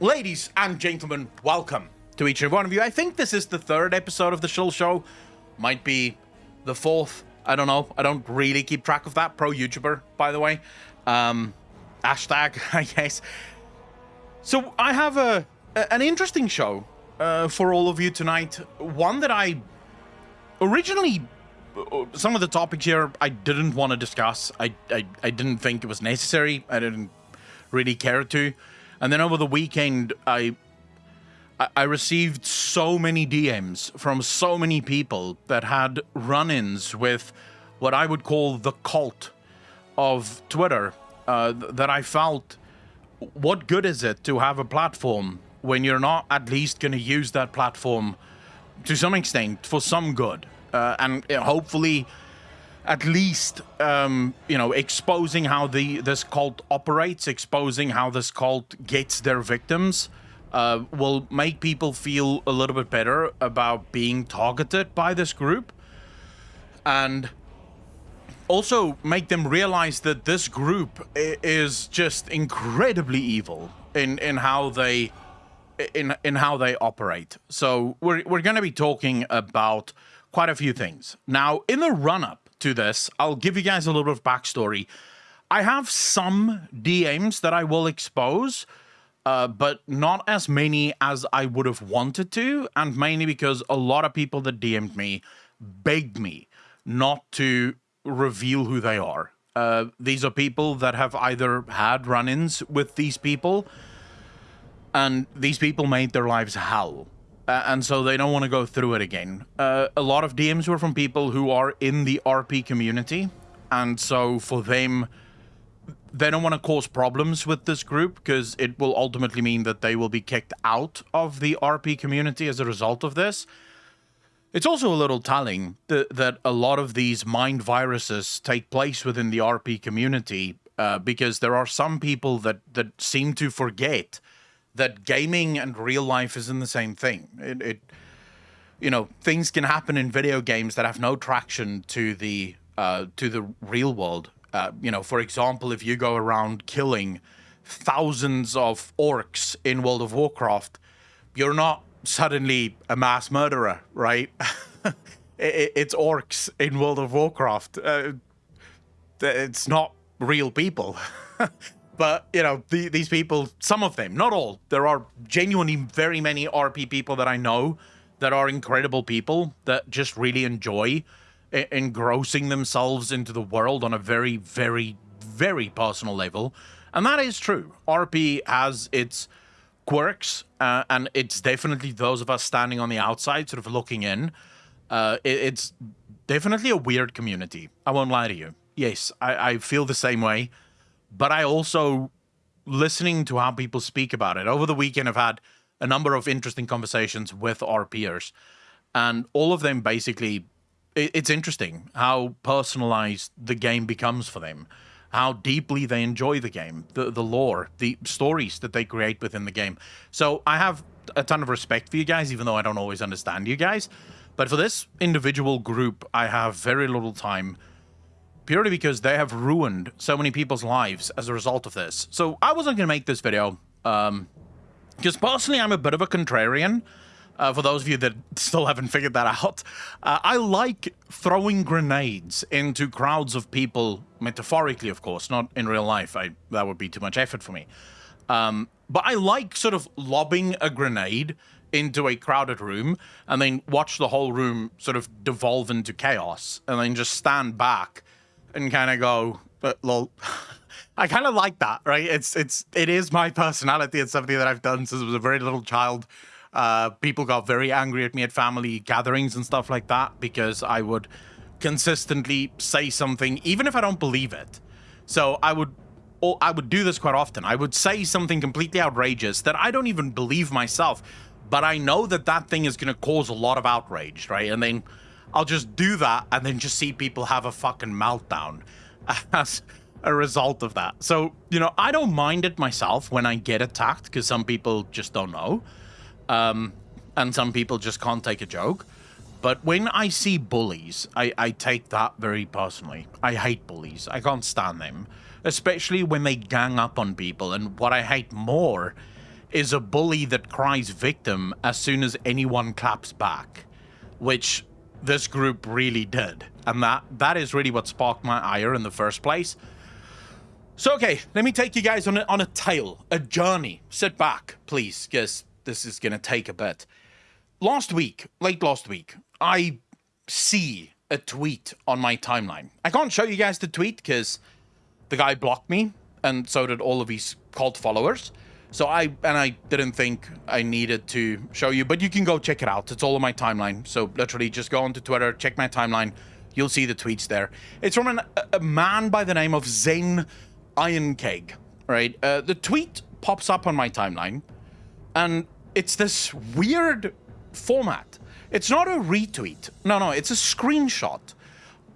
Ladies and gentlemen, welcome to each and one of you. I think this is the third episode of the Shill Show. Might be the fourth. I don't know. I don't really keep track of that. Pro YouTuber, by the way. Um, hashtag, I guess. So I have a, a an interesting show uh, for all of you tonight. One that I originally, uh, some of the topics here I didn't want to discuss. I, I, I didn't think it was necessary. I didn't really care to. And then over the weekend, I I received so many DMs from so many people that had run-ins with what I would call the cult of Twitter. Uh, that I felt, what good is it to have a platform when you're not at least going to use that platform to some extent for some good, uh, and hopefully at least um, you know exposing how the this cult operates, exposing how this cult gets their victims, uh, will make people feel a little bit better about being targeted by this group, and also make them realize that this group is just incredibly evil in in how they in in how they operate. So we're we're going to be talking about quite a few things now in the run up to this, I'll give you guys a little bit of backstory. I have some DMs that I will expose, uh, but not as many as I would have wanted to, and mainly because a lot of people that DM'd me begged me not to reveal who they are. Uh, these are people that have either had run ins with these people, and these people made their lives hell uh, and so they don't want to go through it again. Uh, a lot of DMs were from people who are in the RP community, and so for them, they don't want to cause problems with this group because it will ultimately mean that they will be kicked out of the RP community as a result of this. It's also a little telling that, that a lot of these mind viruses take place within the RP community uh, because there are some people that, that seem to forget that gaming and real life isn't the same thing. It, it, you know, things can happen in video games that have no traction to the uh, to the real world. Uh, you know, for example, if you go around killing thousands of orcs in World of Warcraft, you're not suddenly a mass murderer, right? it, it's orcs in World of Warcraft. Uh, it's not real people. But, you know, the, these people, some of them, not all, there are genuinely very many RP people that I know that are incredible people that just really enjoy engrossing themselves into the world on a very, very, very personal level. And that is true. RP has its quirks, uh, and it's definitely those of us standing on the outside, sort of looking in. Uh, it, it's definitely a weird community. I won't lie to you. Yes, I, I feel the same way but I also listening to how people speak about it. Over the weekend, I've had a number of interesting conversations with RPers, and all of them basically, it's interesting how personalized the game becomes for them, how deeply they enjoy the game, the the lore, the stories that they create within the game. So I have a ton of respect for you guys, even though I don't always understand you guys. But for this individual group, I have very little time purely because they have ruined so many people's lives as a result of this. So I wasn't going to make this video, um, because personally I'm a bit of a contrarian. Uh, for those of you that still haven't figured that out, uh, I like throwing grenades into crowds of people, metaphorically, of course, not in real life. I, that would be too much effort for me. Um, but I like sort of lobbing a grenade into a crowded room and then watch the whole room sort of devolve into chaos and then just stand back and kind of go, but lol. I kind of like that, right? It's it's it is my personality. It's something that I've done since I was a very little child. Uh, people got very angry at me at family gatherings and stuff like that because I would consistently say something, even if I don't believe it. So I would, I would do this quite often. I would say something completely outrageous that I don't even believe myself, but I know that that thing is going to cause a lot of outrage, right? And then I'll just do that and then just see people have a fucking meltdown as a result of that. So, you know, I don't mind it myself when I get attacked because some people just don't know. Um, and some people just can't take a joke. But when I see bullies, I, I take that very personally. I hate bullies. I can't stand them, especially when they gang up on people. And what I hate more is a bully that cries victim as soon as anyone claps back, which this group really did. And that that is really what sparked my ire in the first place. So, okay, let me take you guys on a, on a tale, a journey. Sit back, please, because this is going to take a bit. Last week, late last week, I see a tweet on my timeline. I can't show you guys the tweet because the guy blocked me, and so did all of his cult followers. So I and I didn't think I needed to show you, but you can go check it out. It's all on my timeline. So literally, just go onto Twitter, check my timeline. You'll see the tweets there. It's from an, a man by the name of Zen Ironkeg. Right, uh, the tweet pops up on my timeline, and it's this weird format. It's not a retweet. No, no, it's a screenshot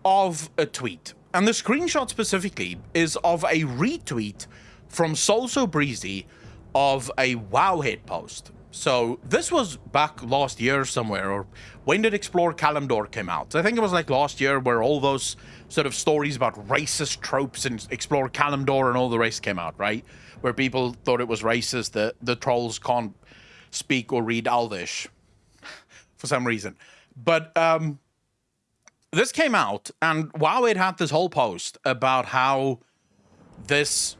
of a tweet. And the screenshot specifically is of a retweet from Soulsobreezy of a Wowhead post. So this was back last year somewhere, or when did Explore Kalimdor came out? I think it was like last year where all those sort of stories about racist tropes and Explore Kalimdor and all the rest came out, right? Where people thought it was racist that the trolls can't speak or read Elvish for some reason. But um, this came out, and Wowhead had this whole post about how this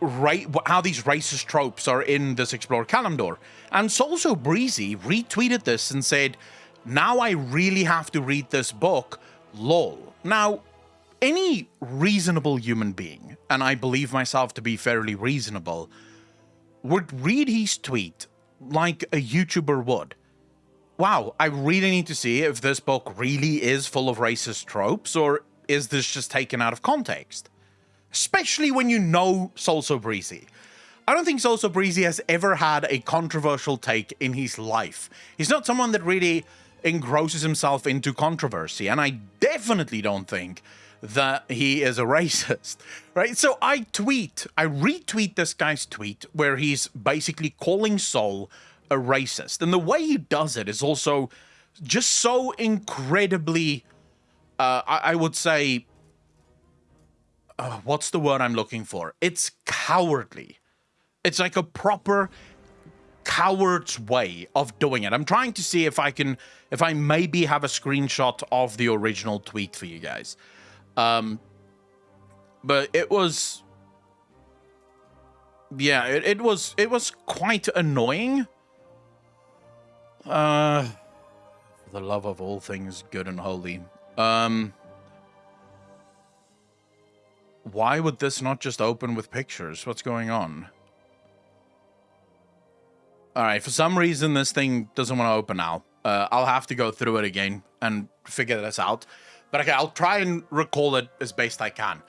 right how these racist tropes are in this Explore Kalimdor. And Soulsobreezy retweeted this and said, Now I really have to read this book, lol. Now, any reasonable human being, and I believe myself to be fairly reasonable, would read his tweet like a YouTuber would. Wow, I really need to see if this book really is full of racist tropes, or is this just taken out of context? Especially when you know Soulsobreezy. I don't think Soulsobreezy has ever had a controversial take in his life. He's not someone that really engrosses himself into controversy, and I definitely don't think that he is a racist, right? So I tweet, I retweet this guy's tweet where he's basically calling Sol a racist. And the way he does it is also just so incredibly, uh, I, I would say, uh, what's the word I'm looking for? It's cowardly. It's like a proper coward's way of doing it. I'm trying to see if I can, if I maybe have a screenshot of the original tweet for you guys. Um, but it was, yeah, it, it was, it was quite annoying. Uh, the love of all things good and holy. Um, why would this not just open with pictures? What's going on? Alright, for some reason this thing doesn't want to open now. Uh, I'll have to go through it again and figure this out. But okay, I'll try and recall it as best I can.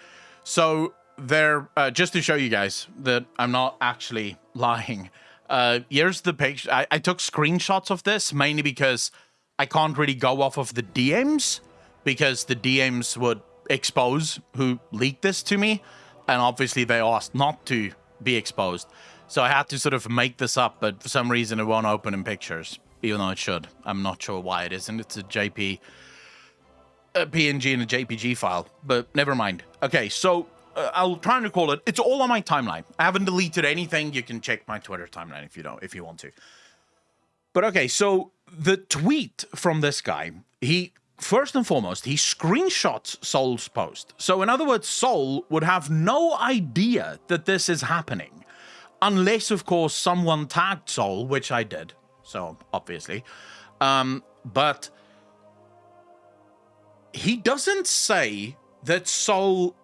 So there, uh, just to show you guys that I'm not actually lying. Uh, here's the picture. I, I took screenshots of this mainly because I can't really go off of the DMs because the DMs would expose who leaked this to me, and obviously they asked not to be exposed. So I had to sort of make this up, but for some reason it won't open in pictures, even though it should. I'm not sure why it isn't. It's a JP, a PNG and a JPG file, but never mind. Okay, so uh, I'll try and recall it. It's all on my timeline. I haven't deleted anything. You can check my Twitter timeline if you don't, if you want to. But okay, so the tweet from this guy, he first and foremost, he screenshots Sol's post. So, in other words, Sol would have no idea that this is happening. Unless, of course, someone tagged Sol, which I did. So, obviously. Um, but he doesn't say that Sol.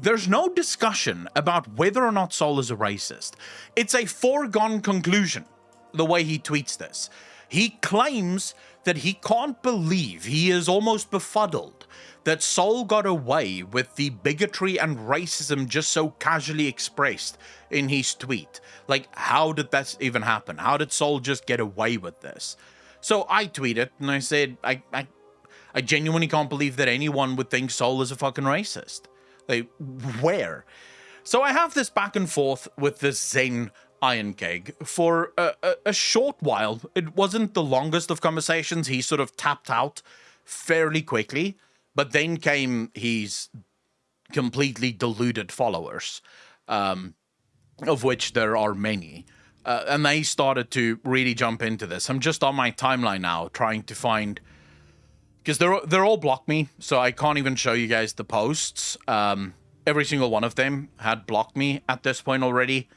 There's no discussion about whether or not Sol is a racist. It's a foregone conclusion, the way he tweets this. He claims that he can't believe he is almost befuddled that Sol got away with the bigotry and racism just so casually expressed in his tweet. Like, how did that even happen? How did Sol just get away with this? So I tweeted and I said, I, I, I genuinely can't believe that anyone would think Sol is a fucking racist. Like, where? So I have this back and forth with this Zen Ironkeg for a, a, a, short while. It wasn't the longest of conversations. He sort of tapped out fairly quickly, but then came his completely deluded followers. Um, of which there are many. Uh, and they started to really jump into this. I'm just on my timeline now trying to find because they're they're all blocked me, so I can't even show you guys the posts. Um, every single one of them had blocked me at this point already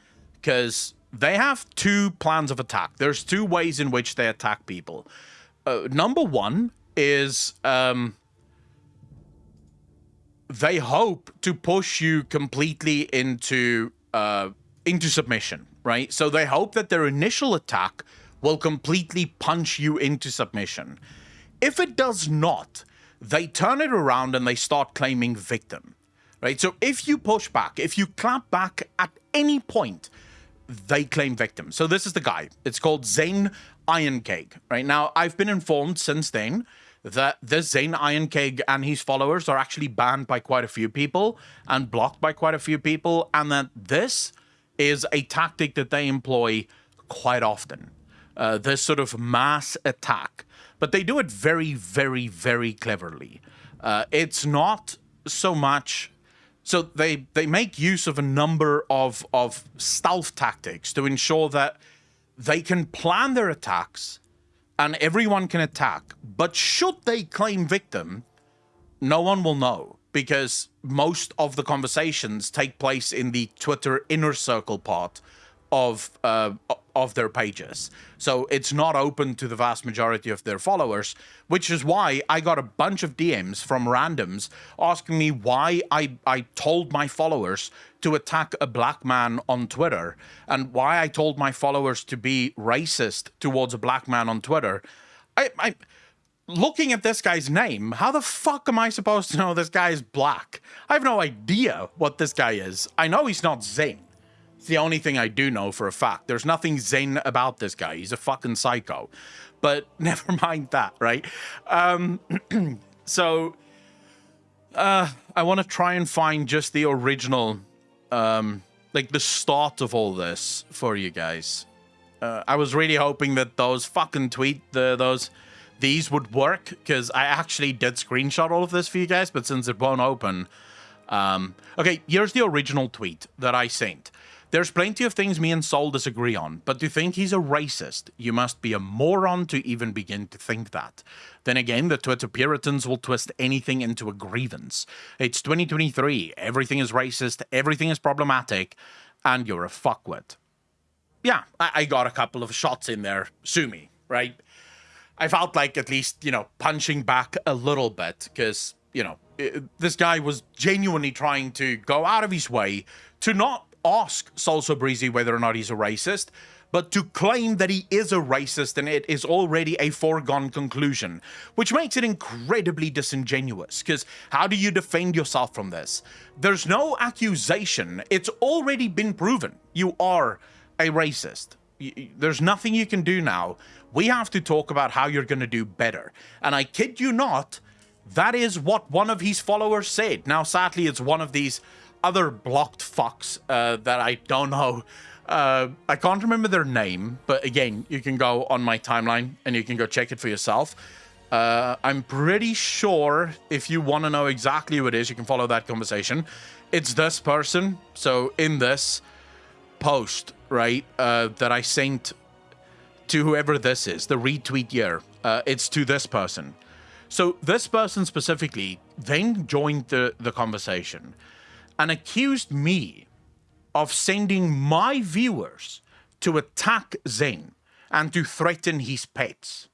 because they have two plans of attack. There's two ways in which they attack people. Uh, number one is um, they hope to push you completely into uh, into submission, right? So they hope that their initial attack will completely punch you into submission. If it does not, they turn it around and they start claiming victim, right? So if you push back, if you clap back at any point, they claim victim. So this is the guy. It's called Zane Ironcake, right? Now, I've been informed since then that this Zane Ironcake and his followers are actually banned by quite a few people and blocked by quite a few people, and that this is a tactic that they employ quite often. Uh, this sort of mass attack, but they do it very, very, very cleverly. Uh, it's not so much. So they they make use of a number of of stealth tactics to ensure that they can plan their attacks and everyone can attack. But should they claim victim, no one will know because most of the conversations take place in the Twitter inner circle part of uh, of their pages. So it's not open to the vast majority of their followers, which is why I got a bunch of DMs from randoms asking me why I, I told my followers to attack a black man on Twitter and why I told my followers to be racist towards a black man on Twitter. I, I looking at this guy's name, how the fuck am I supposed to know this guy is black? I have no idea what this guy is. I know he's not Zane. It's the only thing I do know for a fact. There's nothing zen about this guy. He's a fucking psycho. But never mind that, right? Um, so uh, I want to try and find just the original, um, like the start of all this for you guys. Uh, I was really hoping that those fucking tweet the those these would work because I actually did screenshot all of this for you guys, but since it won't open, um, okay, here's the original tweet that I sent. There's plenty of things me and Sol disagree on, but to think he's a racist, you must be a moron to even begin to think that. Then again, the Twitter Puritans will twist anything into a grievance. It's 2023, everything is racist, everything is problematic, and you're a fuckwit. Yeah, I, I got a couple of shots in there, sue me, right? I felt like at least, you know, punching back a little bit, because, you know, this guy was genuinely trying to go out of his way to not ask Soulsobreezy whether or not he's a racist, but to claim that he is a racist and it is already a foregone conclusion, which makes it incredibly disingenuous. Because how do you defend yourself from this? There's no accusation, it's already been proven. You are a racist. There's nothing you can do now. We have to talk about how you're going to do better. And I kid you not, that is what one of his followers said. Now, sadly, it's one of these other blocked fucks uh, that I don't know. Uh, I can't remember their name, but again, you can go on my timeline and you can go check it for yourself. Uh, I'm pretty sure if you want to know exactly who it is, you can follow that conversation. It's this person. So in this post, right, uh, that I sent to whoever this is, the retweet here, uh, it's to this person. So this person specifically then joined the, the conversation and accused me of sending my viewers to attack Zane and to threaten his pets.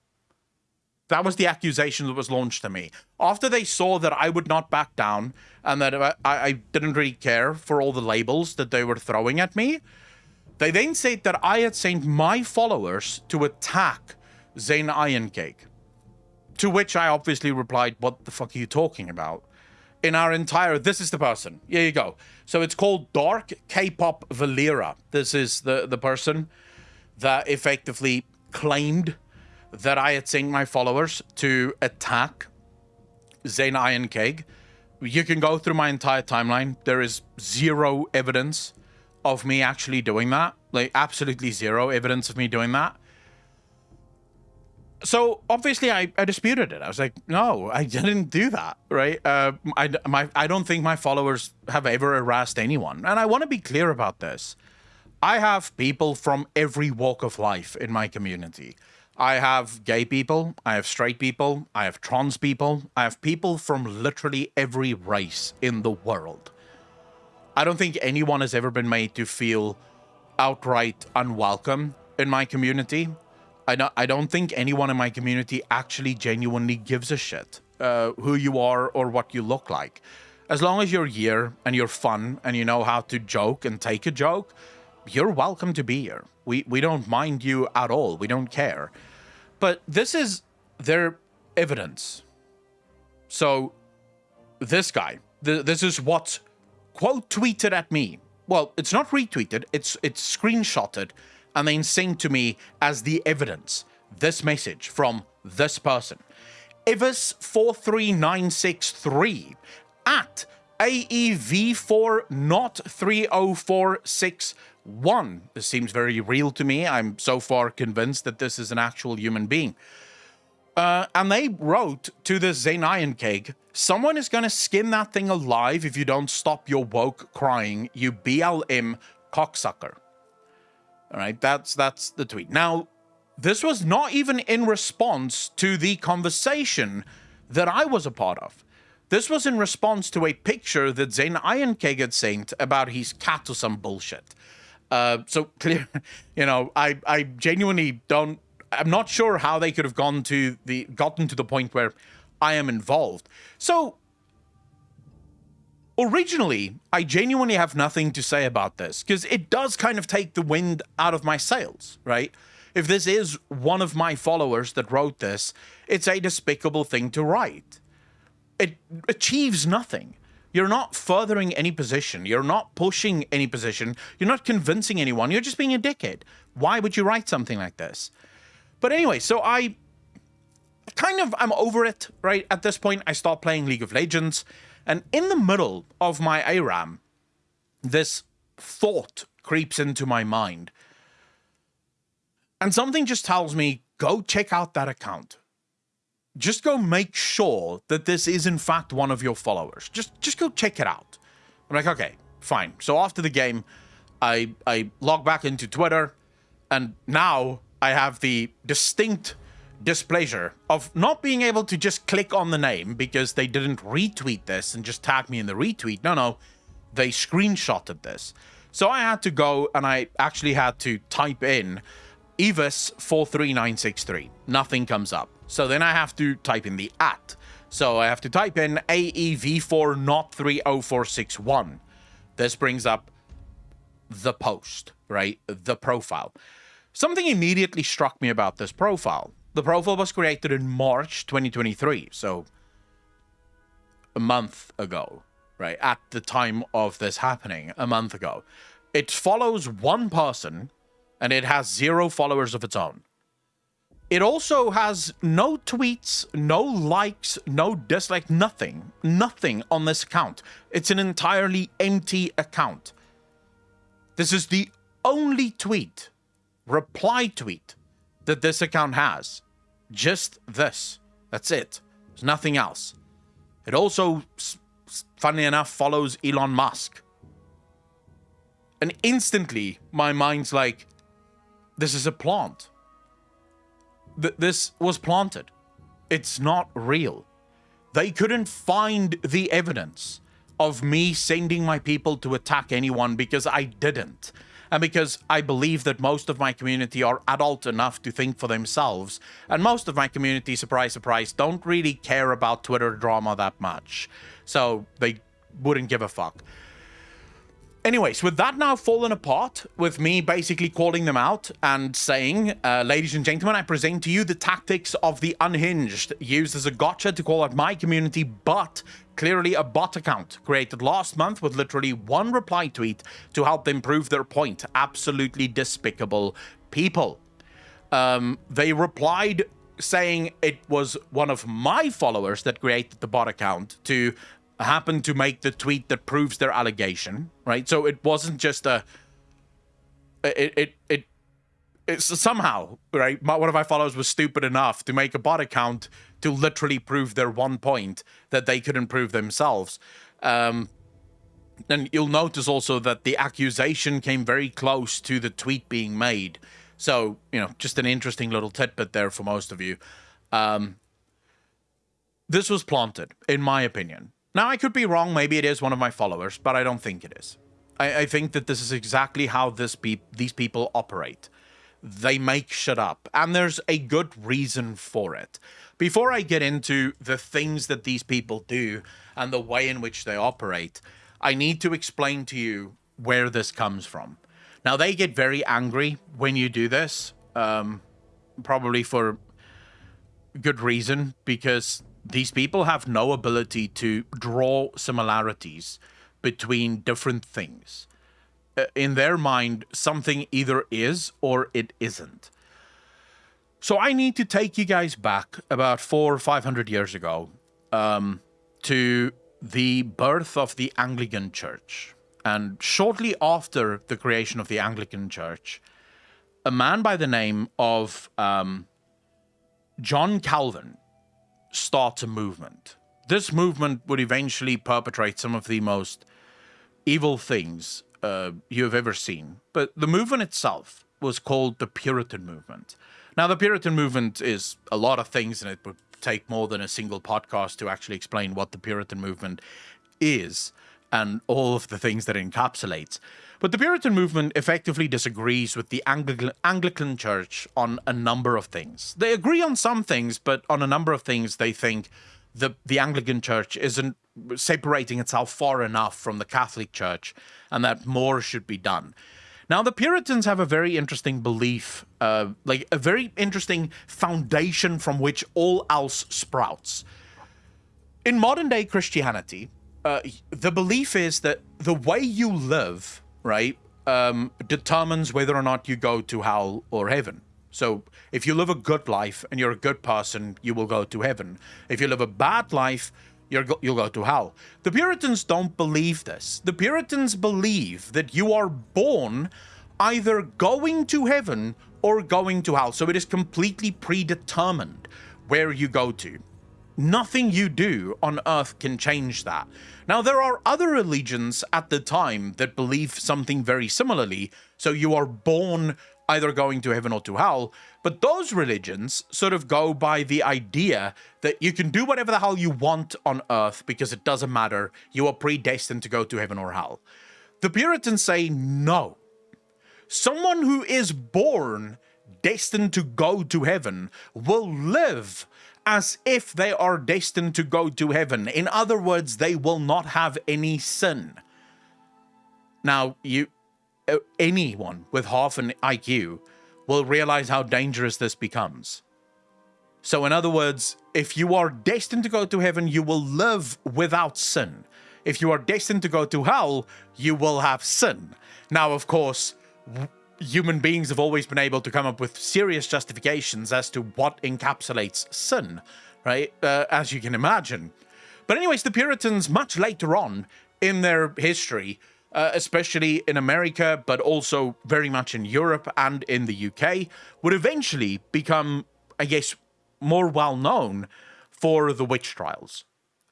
That was the accusation that was launched to me. After they saw that I would not back down and that I, I didn't really care for all the labels that they were throwing at me, they then said that I had sent my followers to attack Zane Ironcake. To which I obviously replied, What the fuck are you talking about? In our entire this is the person here you go so it's called dark k-pop valera this is the the person that effectively claimed that i had sent my followers to attack Zane Ironcake. You can go through my entire timeline. There is zero evidence of me actually doing that. Like, absolutely zero evidence of me doing that so obviously I, I disputed it. I was like, no, I didn't do that, right? Uh, I, my, I don't think my followers have ever harassed anyone. And I want to be clear about this. I have people from every walk of life in my community. I have gay people, I have straight people, I have trans people, I have people from literally every race in the world. I don't think anyone has ever been made to feel outright unwelcome in my community. I don't, I don't think anyone in my community actually genuinely gives a shit uh, who you are or what you look like. As long as you're here and you're fun and you know how to joke and take a joke, you're welcome to be here. We we don't mind you at all. We don't care. But this is their evidence. So this guy, th this is what quote tweeted at me. Well, it's not retweeted, it's it's screenshotted and then sent to me as the evidence. This message from this person. Ivis43963 at AEV4 not 30461. This seems very real to me. I'm so far convinced that this is an actual human being. Uh, and they wrote to the Iron Keg, someone is going to skin that thing alive if you don't stop your woke crying, you BLM cocksucker. All right, that's that's the tweet. Now, this was not even in response to the conversation that I was a part of. This was in response to a picture that Zen Ironkeg had sent about his cat or some bullshit. Uh, so clear, you know, I, I genuinely don't, I'm not sure how they could have gone to the, gotten to the point where I am involved. So originally, I genuinely have nothing to say about this because it does kind of take the wind out of my sails, right? If this is one of my followers that wrote this, it's a despicable thing to write it achieves nothing. You're not furthering any position. You're not pushing any position. You're not convincing anyone. You're just being a dickhead. Why would you write something like this? But anyway, so I kind of, I'm over it, right? At this point, I stopped playing League of Legends. And in the middle of my ARAM, this thought creeps into my mind. And something just tells me, go check out that account just go make sure that this is in fact one of your followers. Just just go check it out. I'm like, okay, fine. So after the game, I I log back into Twitter, and now I have the distinct displeasure of not being able to just click on the name because they didn't retweet this and just tag me in the retweet. No, no, they screenshotted this. So I had to go and I actually had to type in Evis 43963. Nothing comes up. So then I have to type in the at. So I have to type in AEV4 not 30461. This brings up the post, right? The profile. Something immediately struck me about this profile. The profile was created in March 2023, so a month ago, right? At the time of this happening, a month ago. It follows one person and it has zero followers of its own. It also has no tweets, no likes, no dislike, nothing. Nothing on this account. It's an entirely empty account. This is the only tweet, reply tweet, that this account has. Just this. That's it. There's nothing else. It also, funny enough, follows Elon Musk. And instantly, my mind's like, this is a plant th this was planted. It's not real. They couldn't find the evidence of me sending my people to attack anyone because I didn't. And because I believe that most of my community are adult enough to think for themselves. And most of my community, surprise, surprise, don't really care about Twitter drama that much. So they wouldn't give a fuck. Anyways, with that now fallen apart, with me basically calling them out and saying, uh, ladies and gentlemen, I present to you the tactics of the unhinged, used as a gotcha to call out my community, but clearly a bot account created last month with literally one reply tweet to help them prove their point. Absolutely despicable people. Um, they replied saying it was one of my followers that created the bot account to happened to make the tweet that proves their allegation, right? So it wasn't just a it it it it's somehow right. My, one of my followers was stupid enough to make a bot account to literally prove their one point that they couldn't prove themselves. Um, And you'll notice also that the accusation came very close to the tweet being made. So, you know, just an interesting little tidbit there for most of you. Um, this was planted, in my opinion. Now, I could be wrong. Maybe it is one of my followers, but I don't think it is. I, I think that this is exactly how this pe- these people operate. They make shit up, and there's a good reason for it. Before I get into the things that these people do and the way in which they operate, I need to explain to you where this comes from. Now, they get very angry when you do this, um, probably for a good reason, because these people have no ability to draw similarities between different things. Uh, in their mind, something either is or it isn't. So I need to take you guys back about four or five hundred years ago um, to the birth of the Anglican Church. And shortly after the creation of the Anglican Church, a man by the name of um, John Calvin starts a movement. This movement would eventually perpetrate some of the most evil things uh, you have ever seen. But the movement itself was called the Puritan movement. Now, the Puritan movement is a lot of things, and it would take more than a single podcast to actually explain what the Puritan movement is and all of the things that it encapsulates. But the Puritan movement effectively disagrees with the Anglican, Anglican Church on a number of things. They agree on some things, but on a number of things, they think the, the Anglican Church isn't separating itself far enough from the Catholic Church and that more should be done. Now, the Puritans have a very interesting belief, uh, like a very interesting foundation from which all else sprouts. In modern day Christianity, uh, the belief is that the way you live, right, um, determines whether or not you go to hell or heaven. So if you live a good life and you're a good person, you will go to heaven. If you live a bad life, you're go- you'll go to hell. The Puritans don't believe this. The Puritans believe that you are born either going to heaven or going to hell. So it is completely predetermined where you go to. Nothing you do on earth can change that. Now, there are other religions at the time that believe something very similarly. So you are born either going to heaven or to hell. But those religions sort of go by the idea that you can do whatever the hell you want on earth because it doesn't matter. You are predestined to go to heaven or hell. The Puritans say no. Someone who is born destined to go to heaven will live as if they are destined to go to heaven. In other words, they will not have any sin. Now, you uh, anyone with half an IQ will realize how dangerous this becomes. So, in other words, if you are destined to go to heaven, you will live without sin. If you are destined to go to hell, you will have sin. Now, of course, human beings have always been able to come up with serious justifications as to what encapsulates sin, right? Uh, as you can imagine. But, anyways, the Puritans, much later on in their history, uh, especially in America, but also very much in Europe and in the UK, would eventually become, I guess, more well known for the witch trials.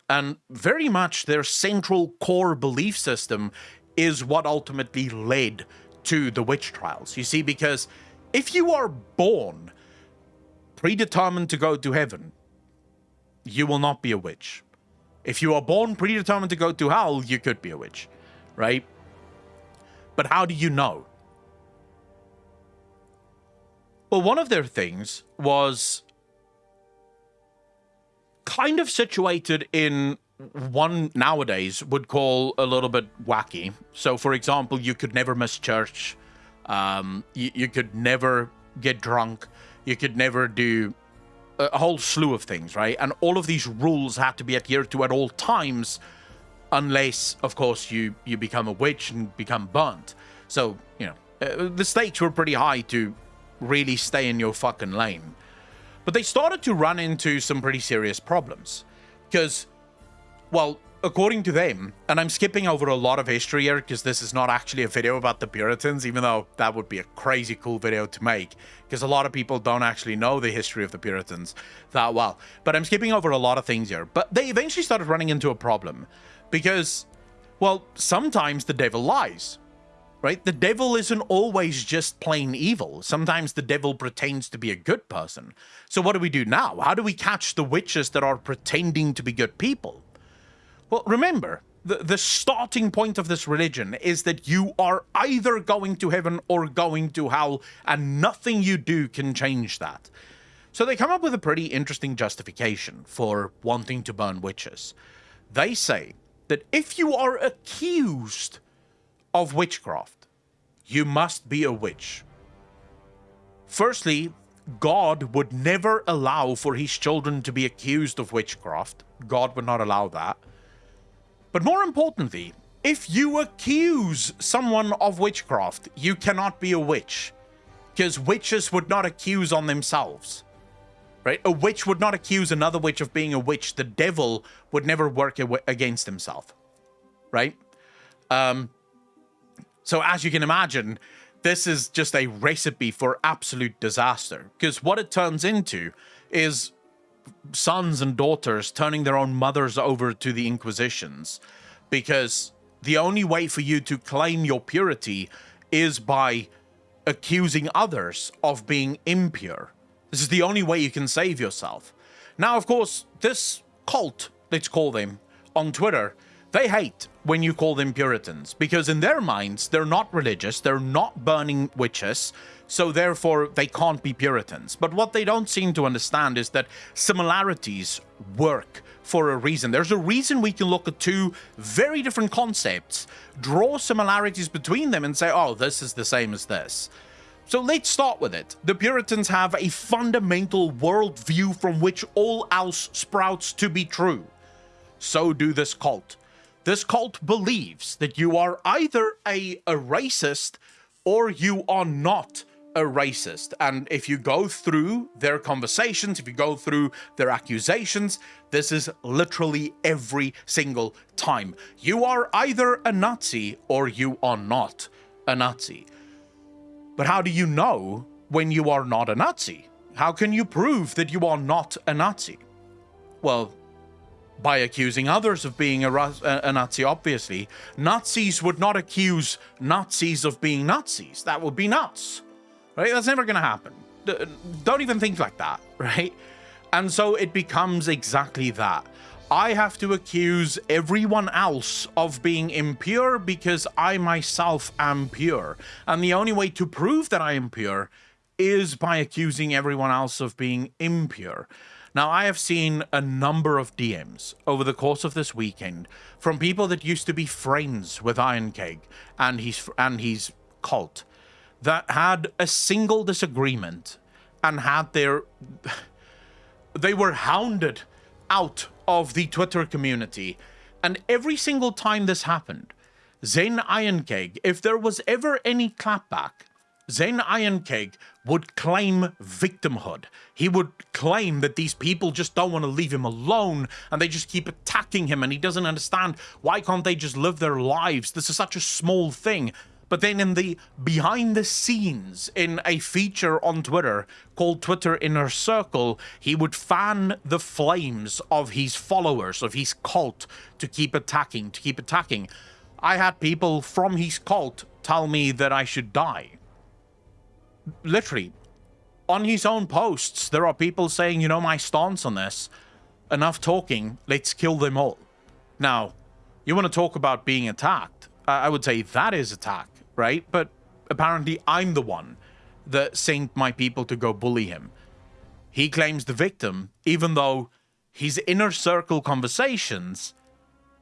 And very much their central core belief system is what ultimately led to the witch trials. You see, because if you are born predetermined to go to heaven, you will not be a witch. If you are born predetermined to go to hell, you could be a witch, right? But how do you know? Well, one of their things was kind of situated in one nowadays would call a little bit wacky. So, for example, you could never miss church. Um, you, you could never get drunk. You could never do a whole slew of things, right? And all of these rules had to be adhered to at all times, unless, of course, you you become a witch and become burnt. So, you know, uh, the stakes were pretty high to really stay in your fucking lane. But they started to run into some pretty serious problems because well, according to them, and I'm skipping over a lot of history here because this is not actually a video about the Puritans, even though that would be a crazy cool video to make because a lot of people don't actually know the history of the Puritans that well. But I'm skipping over a lot of things here. But they eventually started running into a problem because Well, sometimes the devil lies, right? The devil isn't always just plain evil. Sometimes the devil pretends to be a good person. So, what do we do now? How do we catch the witches that are pretending to be good people? Well, remember, the, the starting point of this religion is that you are either going to heaven or going to hell, and nothing you do can change that. So they come up with a pretty interesting justification for wanting to burn witches. They say that if you are accused of witchcraft, you must be a witch. Firstly, God would never allow for his children to be accused of witchcraft. God would not allow that. But more importantly, if you accuse someone of witchcraft, you cannot be a witch. Because witches would not accuse on themselves. Right? A witch would not accuse another witch of being a witch. The devil would never work against himself. Right? Um, so as you can imagine, this is just a recipe for absolute disaster. Because what it turns into is sons and daughters turning their own mothers over to the Inquisitions because the only way for you to claim your purity is by accusing others of being impure. This is the only way you can save yourself. Now, of course, this cult, let's call them, on Twitter, they hate when you call them Puritans because in their minds, they're not religious, they're not burning witches, so therefore they can't be Puritans. But what they don't seem to understand is that similarities work for a reason. There's a reason we can look at two very different concepts, draw similarities between them, and say, oh, this is the same as this. So let's start with it. The Puritans have a fundamental worldview from which all else sprouts to be true. So do this cult. This cult believes that you are either a, a racist or you are not a racist. And if you go through their conversations, if you go through their accusations, this is literally every single time. You are either a Nazi or you are not a Nazi. But how do you know when you are not a Nazi? How can you prove that you are not a Nazi? Well, by accusing others of being a, a, Nazi, obviously. Nazis would not accuse Nazis of being Nazis. That would be nuts. Right? That's never going to happen. Don't even think like that, right? And so it becomes exactly that. I have to accuse everyone else of being impure because I myself am pure. And the only way to prove that I am pure is by accusing everyone else of being impure. Now, I have seen a number of DMs over the course of this weekend from people that used to be friends with Iron Keg and his and his cult that had a single disagreement and had their they were hounded out of the Twitter community. And every single time this happened, Zen Ironkeg, if there was ever any clapback, Zen Ironkeg would claim victimhood. He would claim that these people just don't want to leave him alone and they just keep attacking him and he doesn't understand why can't they just live their lives? This is such a small thing. But then in the behind the scenes, in a feature on Twitter called Twitter Inner Circle, he would fan the flames of his followers, of his cult, to keep attacking, to keep attacking. I had people from his cult tell me that I should die. Literally, on his own posts, there are people saying, you know, my stance on this, enough talking, let's kill them all. Now, you want to talk about being attacked? I would say that is attack right? But apparently I'm the one that sent my people to go bully him. He claims the victim, even though his inner circle conversations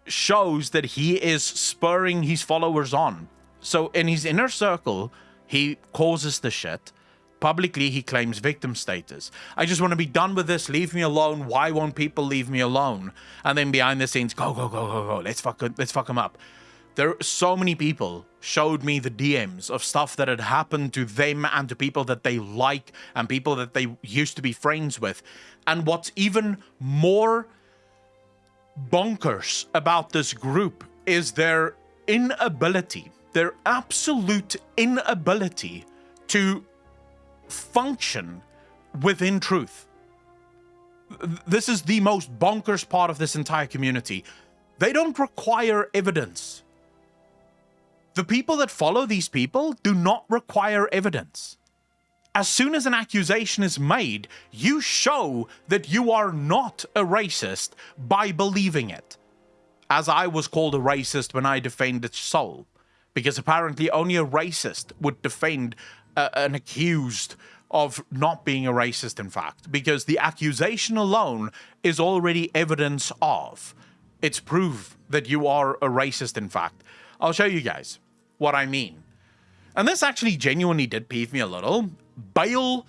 shows that he is spurring his followers on. So in his inner circle, he causes the shit. Publicly, he claims victim status. I just want to be done with this. Leave me alone. Why won't people leave me alone? And then behind the scenes, go, go, go, go, go. Let's fuck, let's fuck him up. There, so many people showed me the DMs of stuff that had happened to them and to people that they like and people that they used to be friends with. And what's even more bonkers about this group is their inability, their absolute inability to function within truth. This is the most bonkers part of this entire community they don't require evidence. The people that follow these people do not require evidence. As soon as an accusation is made, you show that you are not a racist by believing it. As I was called a racist when I defended Soul, because apparently only a racist would defend uh, an accused of not being a racist, in fact, because the accusation alone is already evidence of. It's proof that you are a racist, in fact. I'll show you guys what I mean. And this actually genuinely did peeve me a little. Bale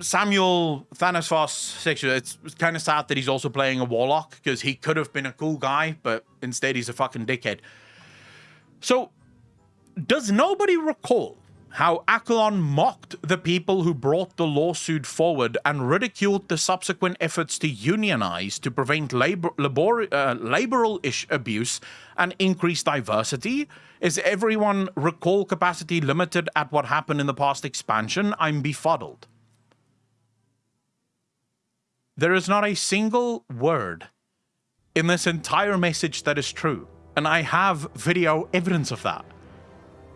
Samuel Thanos sexual. It's kind of sad that he's also playing a warlock because he could have been a cool guy, but instead he's a fucking dickhead. So, does nobody recall how Accolon mocked the people who brought the lawsuit forward and ridiculed the subsequent efforts to unionize to prevent labor, labor uh, laboral abuse and increase diversity? Is everyone recall capacity limited at what happened in the past expansion? I'm befuddled. There is not a single word in this entire message that is true, and I have video evidence of that.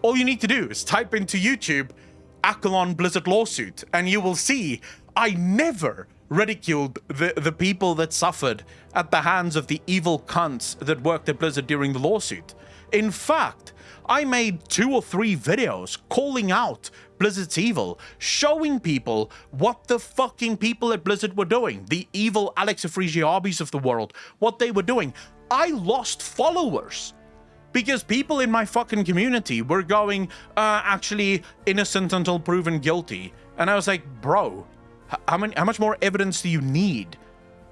All you need to do is type into YouTube Accolon Blizzard lawsuit, and you will see I never ridiculed the, the people that suffered at the hands of the evil cunts that worked at Blizzard during the lawsuit. In fact, I made two or three videos calling out Blizzard's evil, showing people what the fucking people at Blizzard were doing, the evil Alex Afrasiabis of the world, what they were doing. I lost followers because people in my fucking community were going, uh, actually innocent until proven guilty. And I was like, bro, how many, how much more evidence do you need?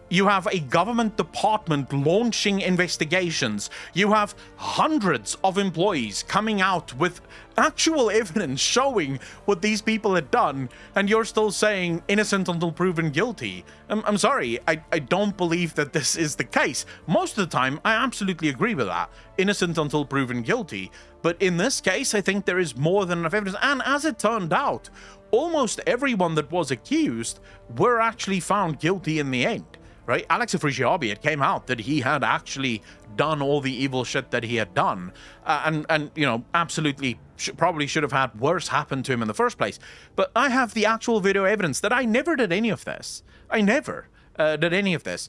You have a government department launching investigations. You have hundreds of employees coming out with actual evidence showing what these people had done, and you're still saying innocent until proven guilty. I'm, I'm sorry, I, I don't believe that this is the case. Most of the time, I absolutely agree with that. Innocent until proven guilty. But in this case, I think there is more than enough evidence. And as it turned out, almost everyone that was accused were actually found guilty in the end right? Alex Afrasiabi, it came out that he had actually done all the evil shit that he had done, uh, and and you know absolutely sh probably should have had worse happen to him in the first place. But I have the actual video evidence that I never did any of this. I never uh, did any of this.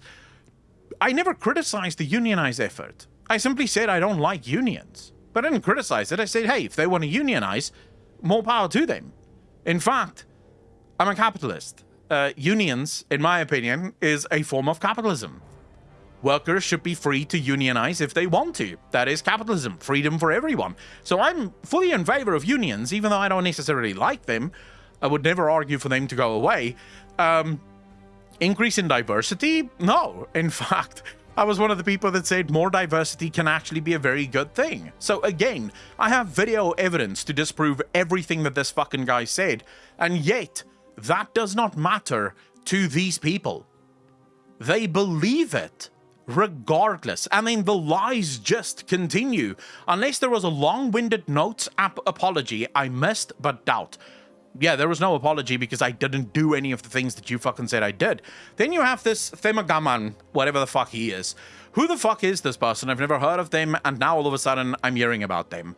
I never criticized the unionized effort. I simply said I don't like unions, but I didn't criticize it. I said, hey, if they want to unionize, more power to them. In fact, I'm a capitalist uh, unions, in my opinion, is a form of capitalism. Workers should be free to unionize if they want to. That is capitalism, freedom for everyone. So I'm fully in favor of unions, even though I don't necessarily like them. I would never argue for them to go away. Um, increase in diversity? No. In fact, I was one of the people that said more diversity can actually be a very good thing. So again, I have video evidence to disprove everything that this fucking guy said, and yet that does not matter to these people. They believe it regardless. I mean, the lies just continue. Unless there was a long-winded notes app apology, I missed but doubt. Yeah, there was no apology because I didn't do any of the things that you fucking said I did. Then you have this Themagaman, whatever the fuck he is. Who the fuck is this person? I've never heard of them, and now all of a sudden I'm hearing about them.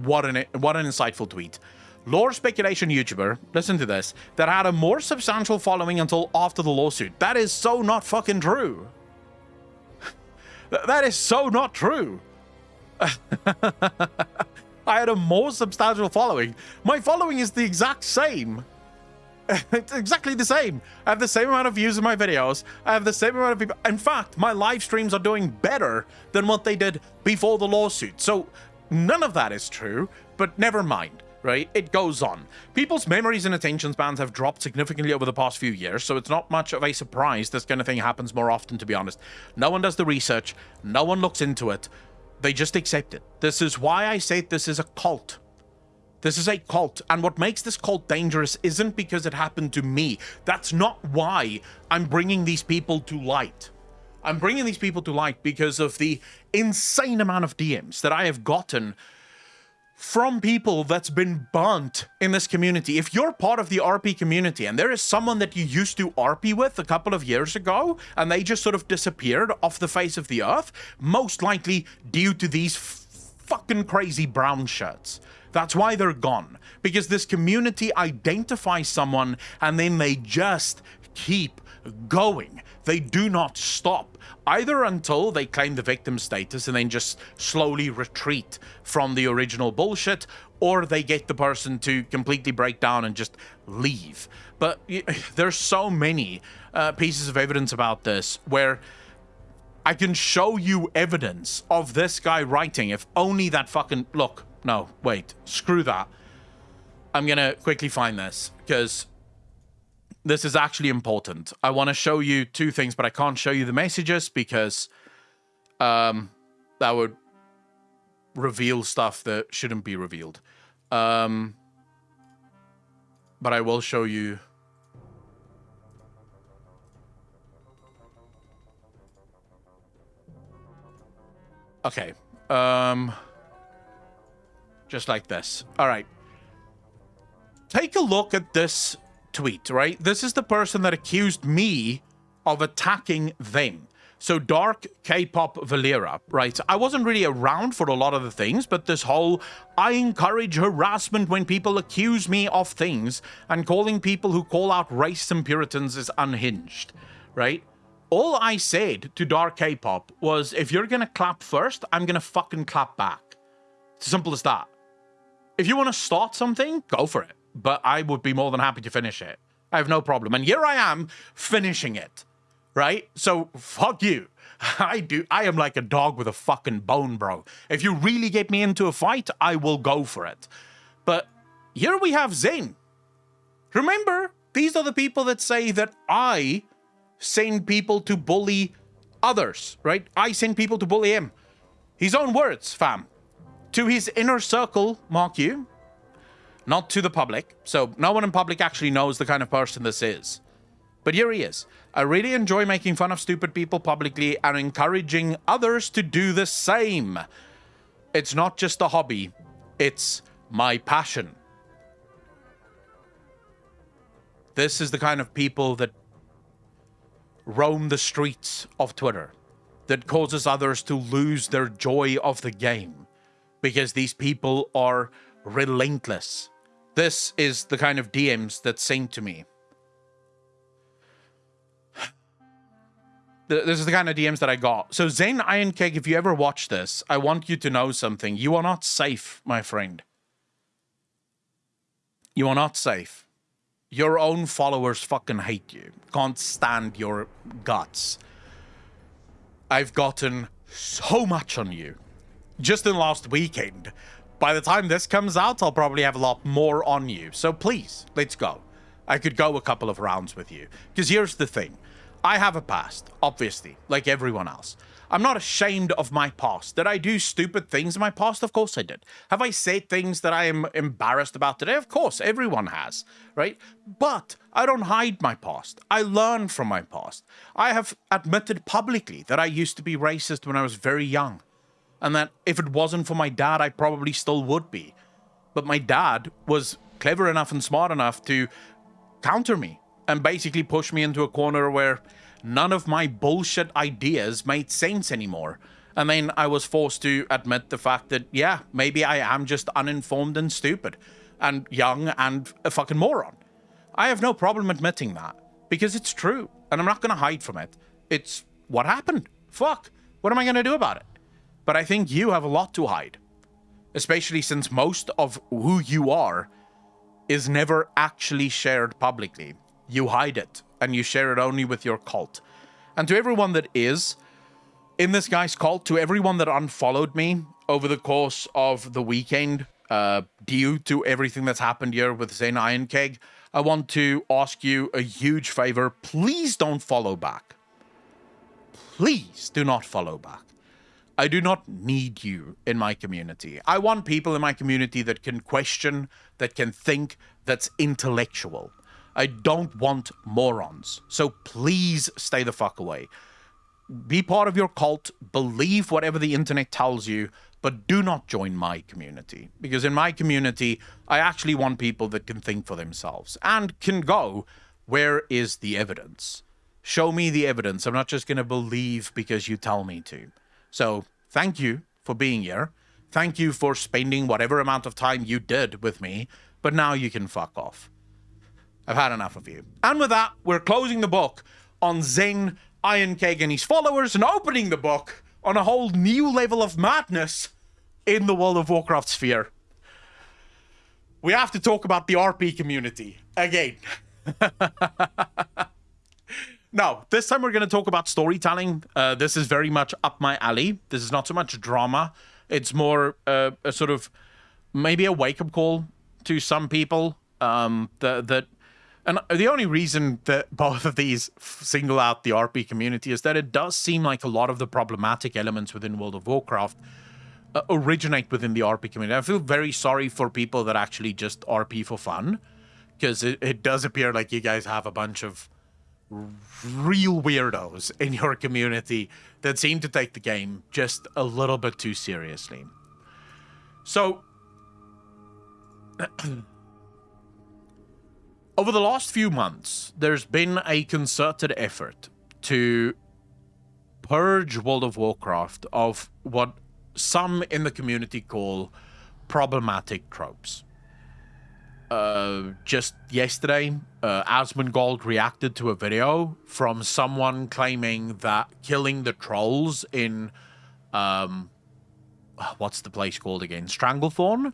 What an what an insightful tweet lore speculation YouTuber, listen to this, that had a more substantial following until after the lawsuit. That is so not fucking true. that is so not true. I had a more substantial following. My following is the exact same. it's exactly the same. I have the same amount of views in my videos. I have the same amount of people. In fact, my live streams are doing better than what they did before the lawsuit. So none of that is true, but never mind right? It goes on. People's memories and attention spans have dropped significantly over the past few years, so it's not much of a surprise this kind of thing happens more often, to be honest. No one does the research, no one looks into it, they just accept it. This is why I say this is a cult. This is a cult, and what makes this cult dangerous isn't because it happened to me. That's not why I'm bringing these people to light. I'm bringing these people to light because of the insane amount of DMs that I have gotten from people that's been burnt in this community. If you're part of the RP community and there is someone that you used to RP with a couple of years ago and they just sort of disappeared off the face of the earth, most likely due to these fucking crazy brown shirts. That's why they're gone. Because this community identifies someone and then they just keep going. They do not stop either until they claim the victim status and then just slowly retreat from the original bullshit, or they get the person to completely break down and just leave. But there's so many uh, pieces of evidence about this where I can show you evidence of this guy writing if only that fucking look. No, wait, screw that. I'm gonna quickly find this because this is actually important. I want to show you two things, but I can't show you the messages because um, that would reveal stuff that shouldn't be revealed. Um, but I will show you. Okay. Um, just like this. All right. Take a look at this tweet, right? This is the person that accused me of attacking them. So Dark K-pop Valera, right? I wasn't really around for a lot of the things, but this whole I encourage harassment when people accuse me of things and calling people who call out race and Puritans is unhinged, right? All I said to Dark K-pop was if you're gonna clap first, I'm gonna fucking clap back. It's simple as that. If you want to start something, go for it but I would be more than happy to finish it. I have no problem. And here I am finishing it, right? So fuck you. I do. I am like a dog with a fucking bone, bro. If you really get me into a fight, I will go for it. But here we have Zane. Remember, these are the people that say that I send people to bully others, right? I send people to bully him. His own words, fam. To his inner circle, mark you, not to the public. So no one in public actually knows the kind of person this is. But here he is. I really enjoy making fun of stupid people publicly and encouraging others to do the same. It's not just a hobby, it's my passion. This is the kind of people that roam the streets of Twitter, that causes others to lose their joy of the game, because these people are relentless this is the kind of DMs that sent to me. This is the kind of DMs that I got. So Zane Iron Cake, if you ever watch this, I want you to know something. You are not safe, my friend. You are not safe. Your own followers fucking hate you. Can't stand your guts. I've gotten so much on you. Just in the last weekend, by the time this comes out, I'll probably have a lot more on you. So please, let's go. I could go a couple of rounds with you. Because here's the thing. I have a past, obviously, like everyone else. I'm not ashamed of my past. Did I do stupid things in my past? Of course I did. Have I said things that I am embarrassed about today? Of course, everyone has, right? But I don't hide my past. I learn from my past. I have admitted publicly that I used to be racist when I was very young and that if it wasn't for my dad, I probably still would be. But my dad was clever enough and smart enough to counter me and basically push me into a corner where none of my bullshit ideas made sense anymore. And then I was forced to admit the fact that, yeah, maybe I am just uninformed and stupid and young and a fucking moron. I have no problem admitting that because it's true and I'm not going to hide from it. It's what happened. Fuck. What am I going to do about it? But I think you have a lot to hide. Especially since most of who you are is never actually shared publicly. You hide it, and you share it only with your cult. And to everyone that is in this guy's cult, to everyone that unfollowed me over the course of the weekend, uh, due to everything that's happened here with Zen Iron Keg, I want to ask you a huge favor. Please don't follow back. Please do not follow back. I do not need you in my community. I want people in my community that can question, that can think, that's intellectual. I don't want morons. So please stay the fuck away. Be part of your cult, believe whatever the internet tells you, but do not join my community because in my community, I actually want people that can think for themselves and can go, where is the evidence? Show me the evidence. I'm not just going to believe because you tell me to. So, thank you for being here. Thank you for spending whatever amount of time you did with me, but now you can fuck off. I've had enough of you. And with that, we're closing the book on Zen Ironcake and his followers and opening the book on a whole new level of madness in the World of Warcraft sphere. We have to talk about the RP community again. no, this time we're going to talk about storytelling. Uh, this is very much up my alley. This is not so much drama. It's more uh, a sort of maybe a wake up call to some people um, that, that and the only reason that both of these single out the RP community is that it does seem like a lot of the problematic elements within World of Warcraft uh, originate within the RP community. I feel very sorry for people that actually just RP for fun, because it, it does appear like you guys have a bunch of real weirdos in your community that seem to take the game just a little bit too seriously. So, over the last few months, there's been a concerted effort to purge World of Warcraft of what some in the community call problematic tropes. Uh, just yesterday, uh, Asmongold reacted to a video from someone claiming that killing the trolls in, um, what's the place called again? Stranglethorn?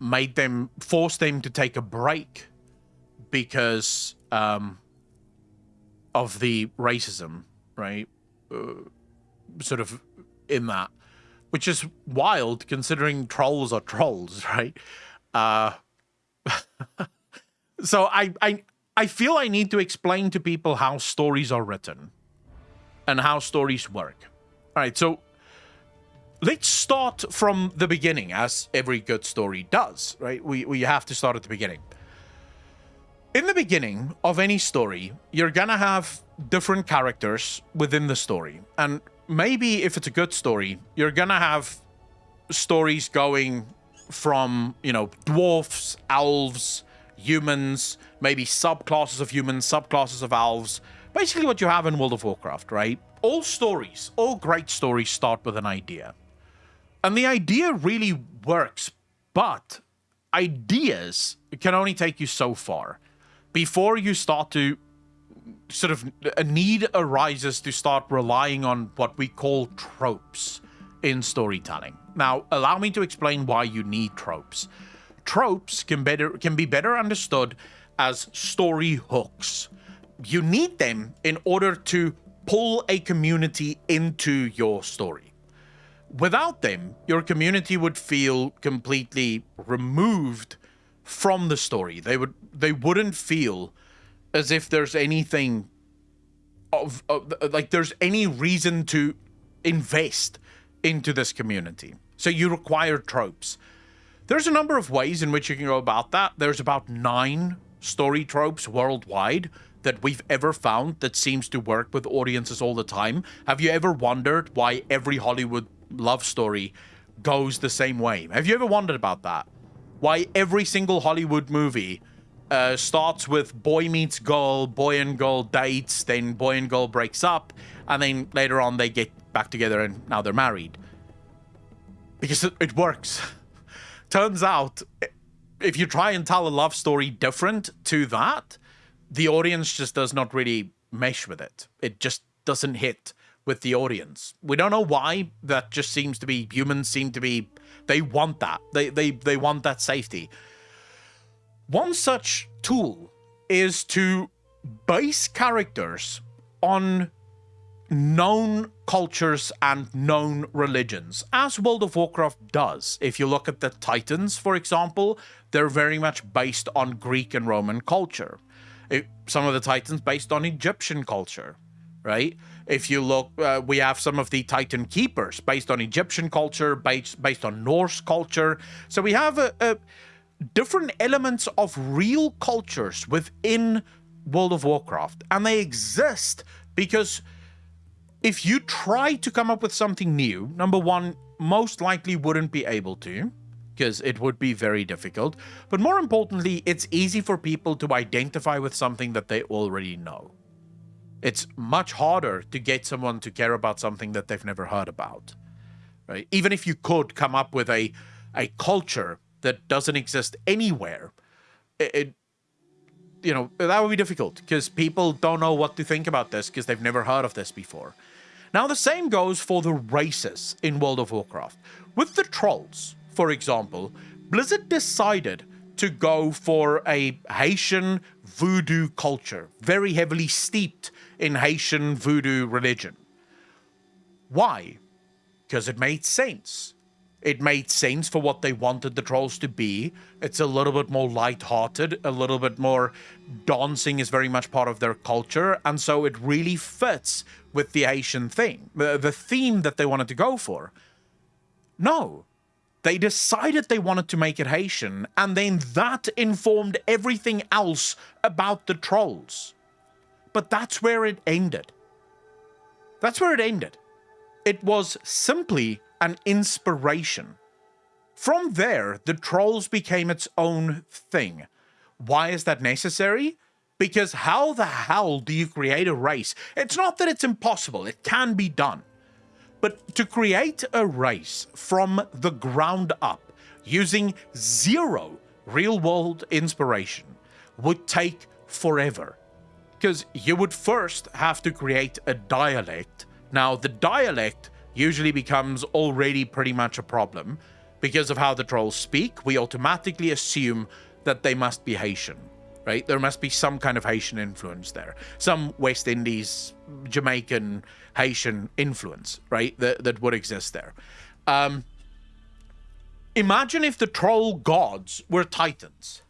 Made them, forced them to take a break because um, of the racism, right? Uh, sort of in that, which is wild considering trolls are trolls, right? Uh, so I, I I feel I need to explain to people how stories are written and how stories work. All right, so let's start from the beginning, as every good story does, right? We we have to start at the beginning. In the beginning of any story, you're gonna have different characters within the story, and maybe if it's a good story, you're gonna have stories going from, you know, dwarfs, elves, humans, maybe subclasses of humans, subclasses of elves. Basically what you have in World of Warcraft, right? All stories, all great stories start with an idea. And the idea really works, but ideas can only take you so far before you start to sort of a need arises to start relying on what we call tropes in storytelling. Now, allow me to explain why you need tropes. Tropes can better can be better understood as story hooks. You need them in order to pull a community into your story. Without them, your community would feel completely removed from the story. They would they wouldn't feel as if there's anything of, of like there's any reason to invest into this community. So you require tropes. There's a number of ways in which you can go about that. There's about nine story tropes worldwide that we've ever found that seems to work with audiences all the time. Have you ever wondered why every Hollywood love story goes the same way? Have you ever wondered about that? Why every single Hollywood movie uh, starts with boy meets girl, boy and girl dates, then boy and girl breaks up, and then later on they get back together and now they're married. Because it, it works. Turns out, if you try and tell a love story different to that, the audience just does not really mesh with it. It just doesn't hit with the audience. We don't know why. That just seems to be humans seem to be they want that. They they they want that safety. One such tool is to base characters on known cultures and known religions, as World of Warcraft does. If you look at the Titans, for example, they're very much based on Greek and Roman culture. It, some of the Titans based on Egyptian culture, right? If you look, uh, we have some of the Titan Keepers based on Egyptian culture, based, based on Norse culture. So we have a, a different elements of real cultures within World of Warcraft, and they exist because if you try to come up with something new, number one, most likely wouldn't be able to, because it would be very difficult. But more importantly, it's easy for people to identify with something that they already know. It's much harder to get someone to care about something that they've never heard about. Right? Even if you could come up with a a culture that doesn't exist anywhere, it, it you know, that would be difficult because people don't know what to think about this because they've never heard of this before. Now, the same goes for the races in World of Warcraft. With the trolls, for example, Blizzard decided to go for a Haitian voodoo culture, very heavily steeped in Haitian voodoo religion. Why? Because it made sense. It made sense for what they wanted the trolls to be. It's a little bit more light-hearted, a little bit more dancing is very much part of their culture, and so it really fits with the Haitian thing, uh, the theme that they wanted to go for. No, they decided they wanted to make it Haitian, and then that informed everything else about the trolls. But that's where it ended. That's where it ended. It was simply an inspiration. From there, the trolls became its own thing. Why is that necessary? Because how the hell do you create a race? It's not that it's impossible, it can be done. But to create a race from the ground up using zero real world inspiration would take forever. Because you would first have to create a dialect. Now, the dialect usually becomes already pretty much a problem. Because of how the trolls speak, we automatically assume that they must be Haitian, right? There must be some kind of Haitian influence there. Some West Indies, Jamaican, Haitian influence, right? That, that would exist there. Um, imagine if the troll gods were titans.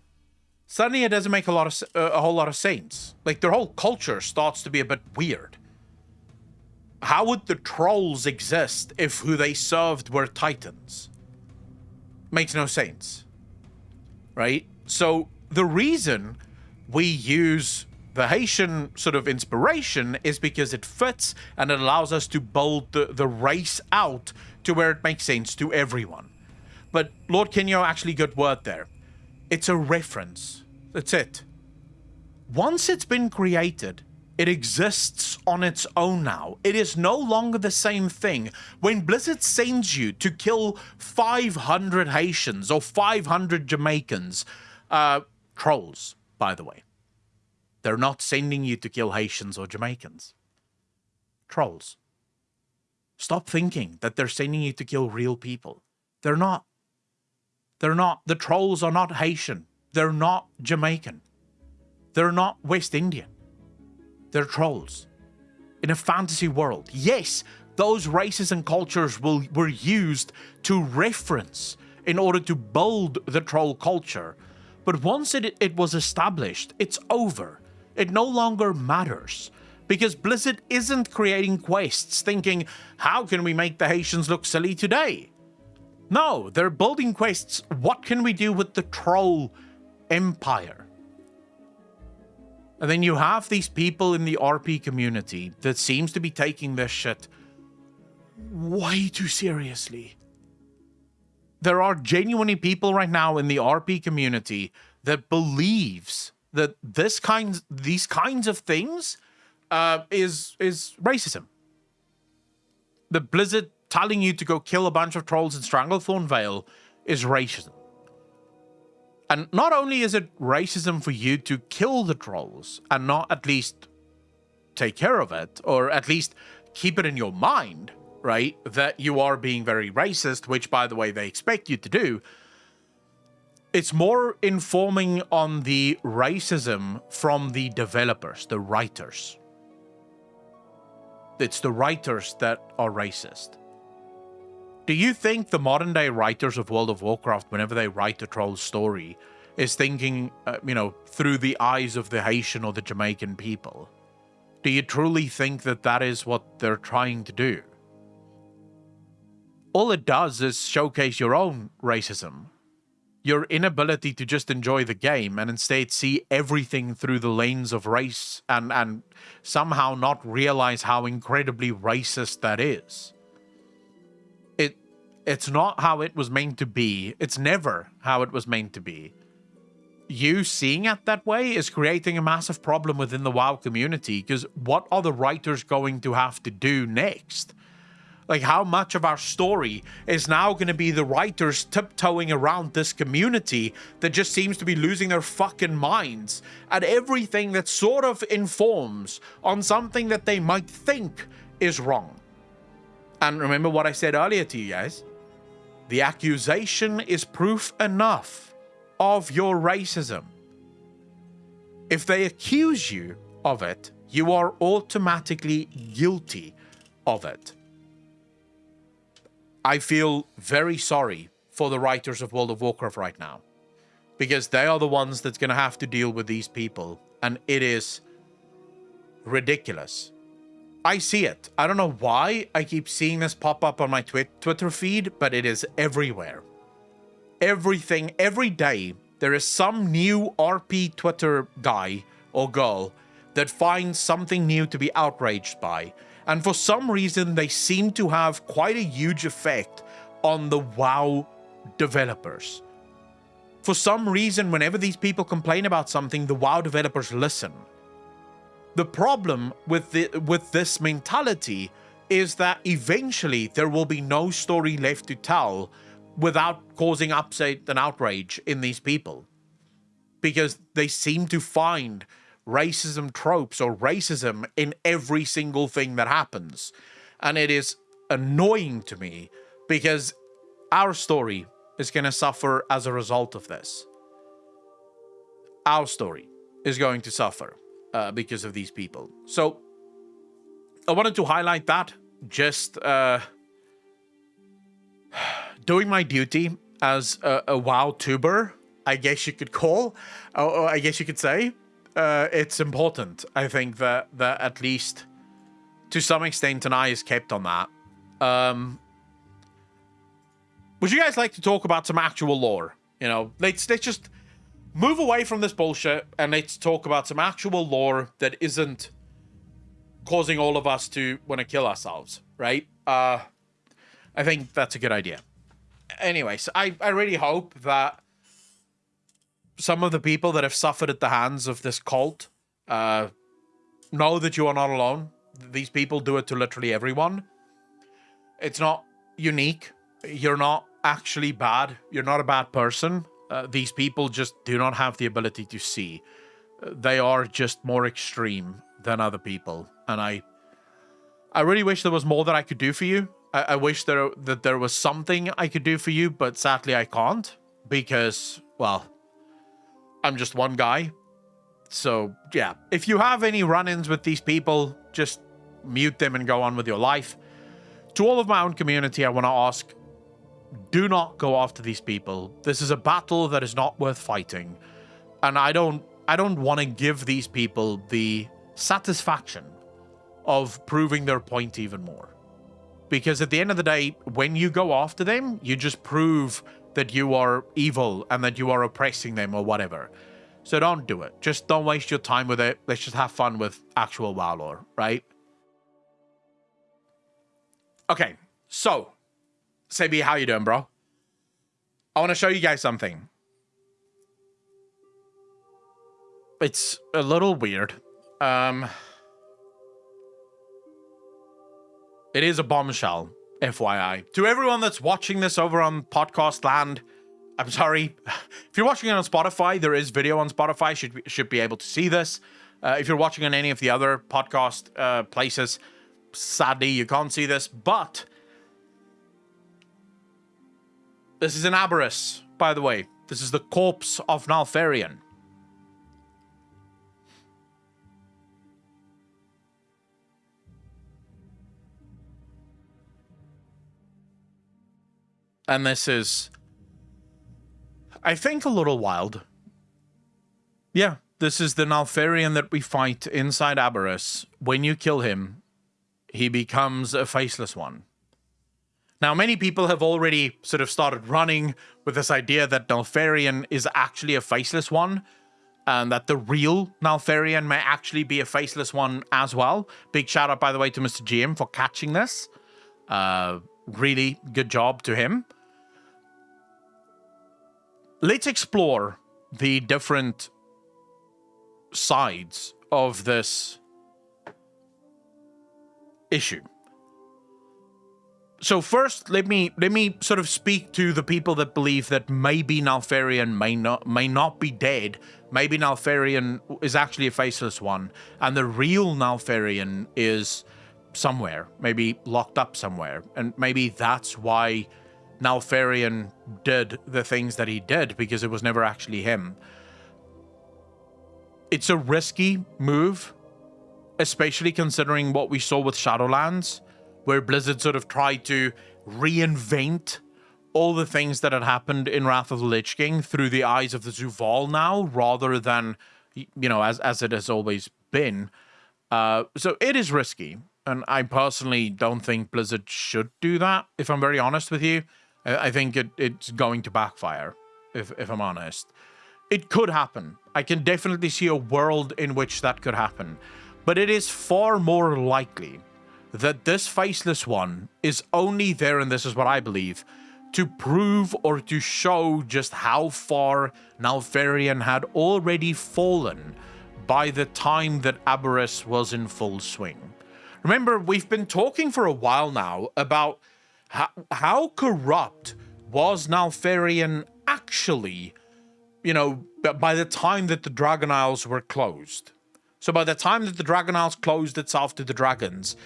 Suddenly it doesn't make a lot of uh, a whole lot of sense. Like their whole culture starts to be a bit weird how would the trolls exist if who they served were titans? Makes no sense. Right? So the reason we use the Haitian sort of inspiration is because it fits and it allows us to build the, the race out to where it makes sense to everyone. But Lord Kenyo actually good word there. It's a reference. That's it. Once it's been created, it exists on its own now. It is no longer the same thing. When Blizzard sends you to kill 500 Haitians or 500 Jamaicans, uh, trolls, by the way, they're not sending you to kill Haitians or Jamaicans. Trolls. Stop thinking that they're sending you to kill real people. They're not. They're not. The trolls are not Haitian. They're not Jamaican. They're not West Indian. They're trolls. In a fantasy world, yes, those races and cultures will, were used to reference in order to build the troll culture. But once it, it was established, it's over. It no longer matters. Because Blizzard isn't creating quests thinking, how can we make the Haitians look silly today? No, they're building quests, what can we do with the troll empire? And then you have these people in the RP community that seems to be taking this shit way too seriously. There are genuinely people right now in the RP community that believes that this kinds these kinds of things uh, is is racism. The Blizzard telling you to go kill a bunch of trolls in Stranglethorn Vale is racism. And not only is it racism for you to kill the trolls and not at least take care of it, or at least keep it in your mind, right, that you are being very racist, which, by the way, they expect you to do, it's more informing on the racism from the developers, the writers. It's the writers that are racist. Do you think the modern day writers of World of Warcraft, whenever they write a troll story, is thinking, uh, you know, through the eyes of the Haitian or the Jamaican people? Do you truly think that that is what they're trying to do? All it does is showcase your own racism, your inability to just enjoy the game and instead see everything through the lens of race and, and somehow not realize how incredibly racist that is It's not how it was meant to be. It's never how it was meant to be. You seeing it that way is creating a massive problem within the WoW community because what are the writers going to have to do next? Like, how much of our story is now going to be the writers tiptoeing around this community that just seems to be losing their fucking minds at everything that sort of informs on something that they might think is wrong? And remember what I said earlier to you guys? The accusation is proof enough of your racism. If they accuse you of it, you are automatically guilty of it. I feel very sorry for the writers of World of Warcraft right now because they are the ones that's going to have to deal with these people and it is ridiculous. I see it. I don't know why I keep seeing this pop up on my twi Twitter feed, but it is everywhere. Everything, every day, there is some new RP Twitter guy or girl that finds something new to be outraged by and for some reason they seem to have quite a huge effect on the WoW developers. For some reason, whenever these people complain about something, the WoW developers listen. The problem with the, with this mentality is that eventually there will be no story left to tell without causing upset and outrage in these people. Because they seem to find racism tropes or racism in every single thing that happens. And it is annoying to me because our story is going to suffer as a result of this. Our story is going to suffer uh, because of these people. So I wanted to highlight that just uh, doing my duty as a, a WoW tuber, I guess you could call, or I guess you could say uh, it's important. I think that that at least to some extent an eye is kept on that. Um, would you guys like to talk about some actual lore? You know, let's let's just move away from this bullshit and let's talk about some actual lore that isn't causing all of us to want to kill ourselves, right? Uh, I think that's a good idea. Anyways, I, I really hope that some of the people that have suffered at the hands of this cult uh, know that you are not alone. These people do it to literally everyone. It's not unique. You're not actually bad. You're not a bad person. Uh, these people just do not have the ability to see. Uh, they are just more extreme than other people. And I I really wish there was more that I could do for you. I, I wish there that there was something I could do for you, but sadly I can't because, well, I'm just one guy. So, yeah, if you have any run-ins with these people, just mute them and go on with your life. To all of my own community, I want to ask, do not go after these people. This is a battle that is not worth fighting. And I don't I don't want to give these people the satisfaction of proving their point even more. Because at the end of the day, when you go after them, you just prove that you are evil and that you are oppressing them or whatever. So don't do it. Just don't waste your time with it. Let's just have fun with actual WoW lore, right? Okay, so, Sebi, how you doing, bro? I want to show you guys something. It's a little weird. Um, it is a bombshell. FYI. To everyone that's watching this over on podcast land, I'm sorry. If you're watching it on Spotify, there is video on Spotify. Should be, should be able to see this. Uh, if you're watching on any of the other podcast uh, places, sadly you can't see this. But this is an Aberrus, by the way. This is the corpse of Neltharion. and this is, I think, a little wild. Yeah, this is the Neltharion that we fight inside Aberrus. When you kill him, he becomes a faceless one. Now, many people have already sort of started running with this idea that Neltharion is actually a faceless one, and that the real Neltharion may actually be a faceless one as well. Big shout out, by the way, to Mr. GM for catching this. Uh, really good job to him. Let's explore the different sides of this issue. So first, let me let me sort of speak to the people that believe that maybe Neltharion may not may not be dead. Maybe Neltharion is actually a faceless one, and the real Neltharion is somewhere, maybe locked up somewhere, and maybe that's why Neltharion did the things that he did because it was never actually him. It's a risky move, especially considering what we saw with Shadowlands where Blizzard sort of tried to reinvent all the things that had happened in Wrath of the Lich King through the eyes of the Zovaal now, rather than, you know, as, as it has always been. Uh, so it is risky. And I personally don't think Blizzard should do that, if I'm very honest with you. I, I think it, it's going to backfire, if, if I'm honest. It could happen. I can definitely see a world in which that could happen. But it is far more likely that this faceless one is only there, and this is what I believe, to prove or to show just how far Neltharion had already fallen by the time that Aberrus was in full swing. Remember, we've been talking for a while now about how, how corrupt was Neltharion actually, you know, by the time that the Dragon Isles were closed. So by the time that the Dragon Isles closed itself to the dragons,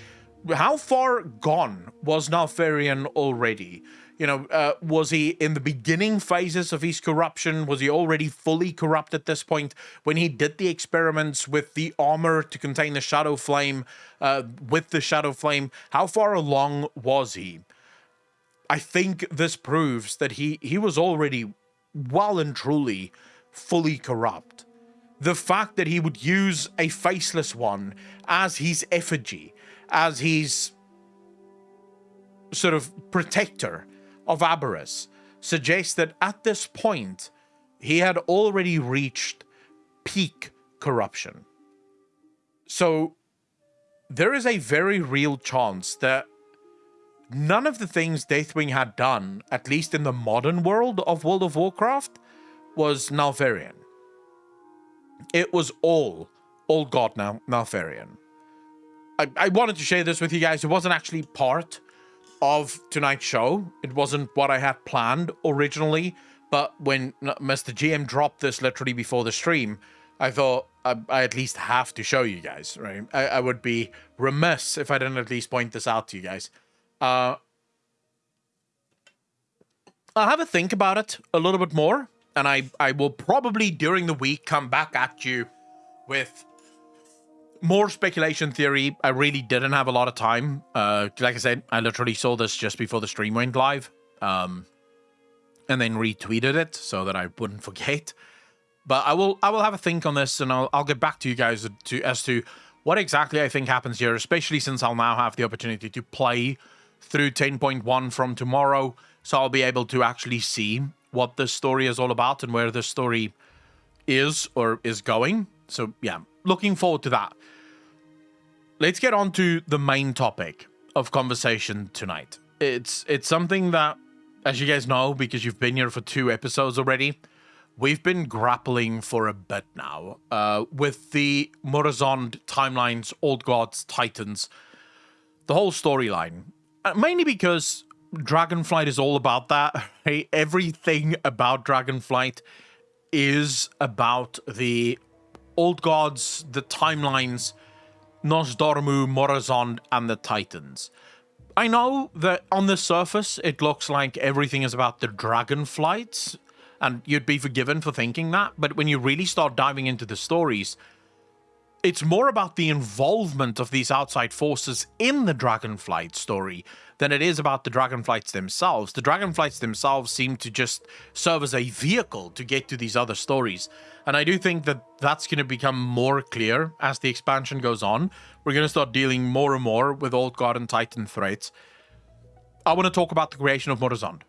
how far gone was Neltharion already? You know, uh, was he in the beginning phases of his corruption? Was he already fully corrupt at this point when he did the experiments with the armor to contain the Shadow Flame, uh, with the Shadow Flame? How far along was he? I think this proves that he, he was already well and truly fully corrupt. The fact that he would use a faceless one as his effigy, as his sort of protector of Aberrus suggests that at this point he had already reached peak corruption. So there is a very real chance that none of the things Deathwing had done, at least in the modern world of World of Warcraft, was Neltharion. It was all Old God Nal Neltharion. I, I wanted to share this with you guys. It wasn't actually part of tonight's show. It wasn't what I had planned originally. But when Mr. GM dropped this literally before the stream, I thought I, I at least have to show you guys, right? I, I, would be remiss if I didn't at least point this out to you guys. Uh, I'll have a think about it a little bit more, and I, I will probably during the week come back at you with more speculation theory. I really didn't have a lot of time. Uh, like I said, I literally saw this just before the stream went live, um, and then retweeted it so that I wouldn't forget. But I will, I will have a think on this, and I'll, I'll get back to you guys to as to what exactly I think happens here. Especially since I'll now have the opportunity to play through 10.1 from tomorrow, so I'll be able to actually see what this story is all about and where the story is or is going. So yeah, looking forward to that let's get on to the main topic of conversation tonight. It's it's something that, as you guys know, because you've been here for two episodes already, we've been grappling for a bit now uh, with the Murozond timelines, Old Gods, Titans, the whole storyline. Uh, mainly because Dragonflight is all about that. Right? Everything about Dragonflight is about the Old Gods, the timelines, Nosdormu, Murozond, and the Titans. I know that on the surface it looks like everything is about the dragonflights, and you'd be forgiven for thinking that, but when you really start diving into the stories, it's more about the involvement of these outside forces in the Dragonflight story than it is about the Dragonflights themselves. The Dragonflights themselves seem to just serve as a vehicle to get to these other stories. And I do think that that's going to become more clear as the expansion goes on. We're going to start dealing more and more with Old God and Titan threats. I want to talk about the creation of Murozond.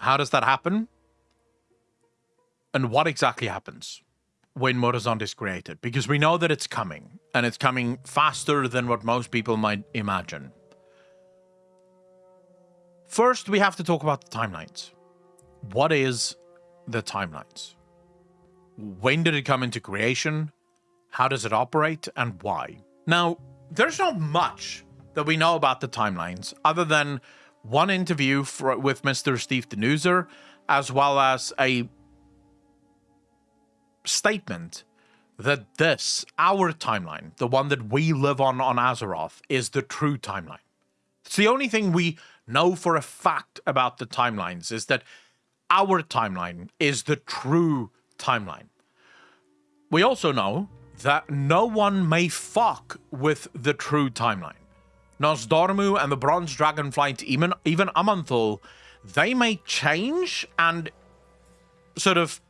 How does that happen? And what exactly happens? when Murozond is created because we know that it's coming and it's coming faster than what most people might imagine. First, we have to talk about the timelines. What is the timelines? When did it come into creation? How does it operate and why? Now, there's not much that we know about the timelines other than one interview for, with Mr. Steve Danuser, as well as a statement that this, our timeline, the one that we live on on Azeroth, is the true timeline. It's the only thing we know for a fact about the timelines is that our timeline is the true timeline. We also know that no one may fuck with the true timeline. Nozdormu and the Bronze Dragonflight, even even Aman'Thul, they may change and sort of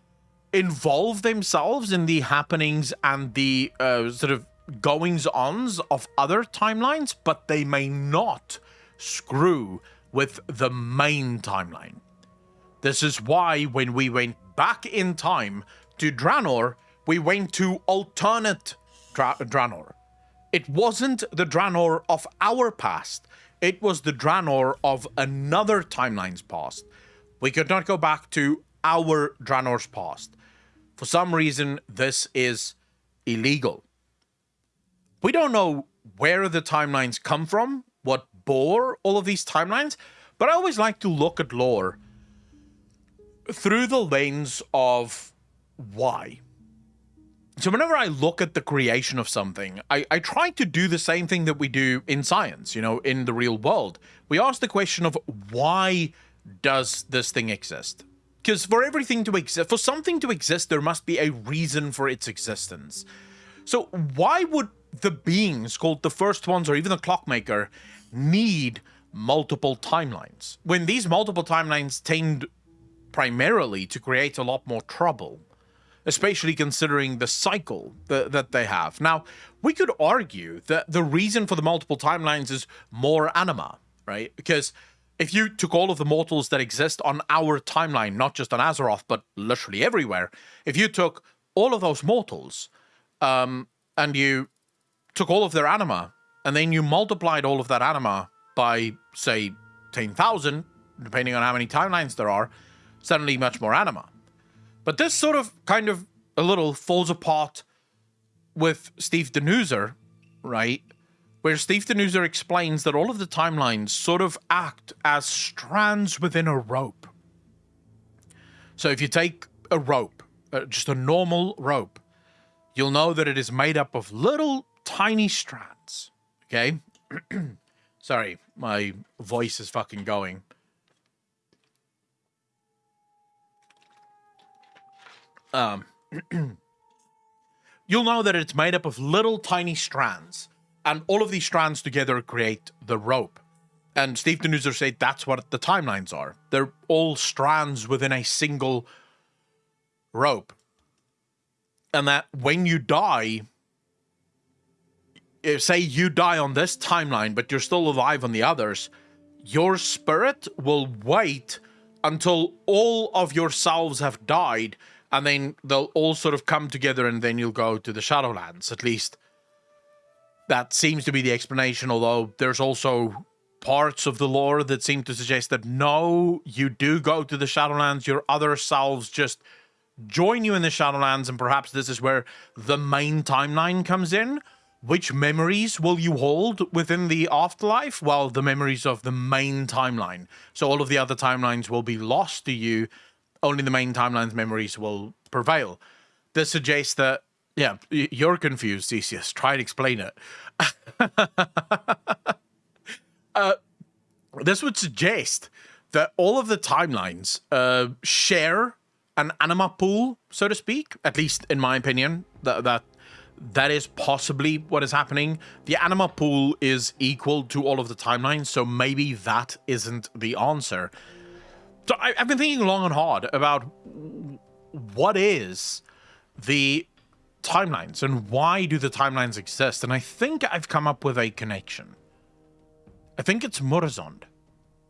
involve themselves in the happenings and the uh, sort of goings ons of other timelines, but they may not screw with the main timeline. This is why when we went back in time to Draenor, we went to alternate Dra- Draenor. It wasn't the Draenor of our past. It was the Draenor of another timeline's past. We could not go back to our Draenor's past. For some reason, this is illegal. We don't know where the timelines come from, what bore all of these timelines, but I always like to look at lore through the lens of why. So whenever I look at the creation of something, I, I try to do the same thing that we do in science, you know, in the real world. We ask the question of why does this thing exist? Because for everything to exist, for something to exist, there must be a reason for its existence. So why would the beings called the first ones or even the clockmaker need multiple timelines when these multiple timelines tend primarily to create a lot more trouble? especially considering the cycle that, that they have. Now, we could argue that the reason for the multiple timelines is more anima, right? Because if you took all of the mortals that exist on our timeline, not just on Azeroth, but literally everywhere, if you took all of those mortals um, and you took all of their anima and then you multiplied all of that anima by, say, 10,000, depending on how many timelines there are, suddenly much more anima. But this sort of kind of a little falls apart with Steve Danuser, right? Where Steve Danuser explains that all of the timelines sort of act as strands within a rope. So if you take a rope, uh, just a normal rope, you'll know that it is made up of little tiny strands. Okay? Sorry, my voice is fucking going. um, you'll know that it's made up of little tiny strands, and all of these strands together create the rope. And Steve Danuser said that's what the timelines are. They're all strands within a single rope. And that when you die, say you die on this timeline, but you're still alive on the others, your spirit will wait until all of yourselves have died and then they'll all sort of come together and then you'll go to the Shadowlands. At least that seems to be the explanation, although there's also parts of the lore that seem to suggest that no, you do go to the Shadowlands, your other selves just join you in the Shadowlands, and perhaps this is where the main timeline comes in. Which memories will you hold within the afterlife? Well, the memories of the main timeline. So all of the other timelines will be lost to you only the main timeline's memories will prevail. This suggests that, yeah, you're confused, Theseus. Try and explain it. uh, this would suggest that all of the timelines uh, share an anima pool, so to speak. At least, in my opinion, that that that is possibly what is happening. The anima pool is equal to all of the timelines, so maybe that isn't the answer. So I, have been thinking long and hard about what is the timelines and why do the timelines exist? And I think I've come up with a connection. I think it's Murozond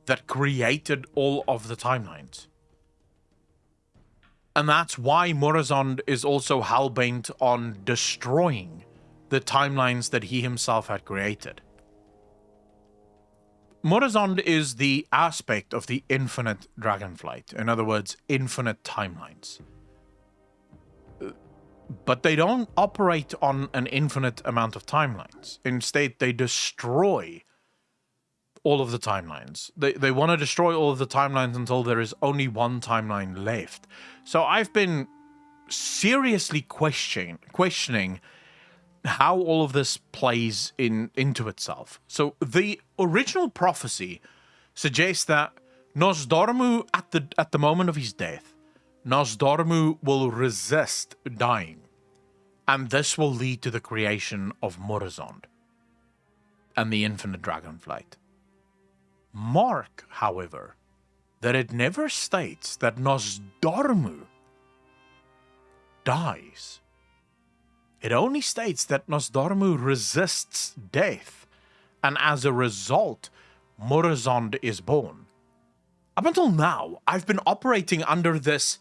that created all of the timelines. And that's why Murozond is also hellbent on destroying the timelines that he himself had created. Murozond is the aspect of the infinite dragonflight. In other words, infinite timelines. But they don't operate on an infinite amount of timelines. Instead, they destroy all of the timelines. They, they want to destroy all of the timelines until there is only one timeline left. So I've been seriously questioning questioning how all of this plays in into itself. So the original prophecy suggests that Nozdormu at the at the moment of his death, Nozdormu will resist dying. And this will lead to the creation of Murozond and the infinite dragonflight. Mark, however, that it never states that Nozdormu dies. It only states that Nozdormu resists death, and as a result, Murozond is born. Up until now, I've been operating under this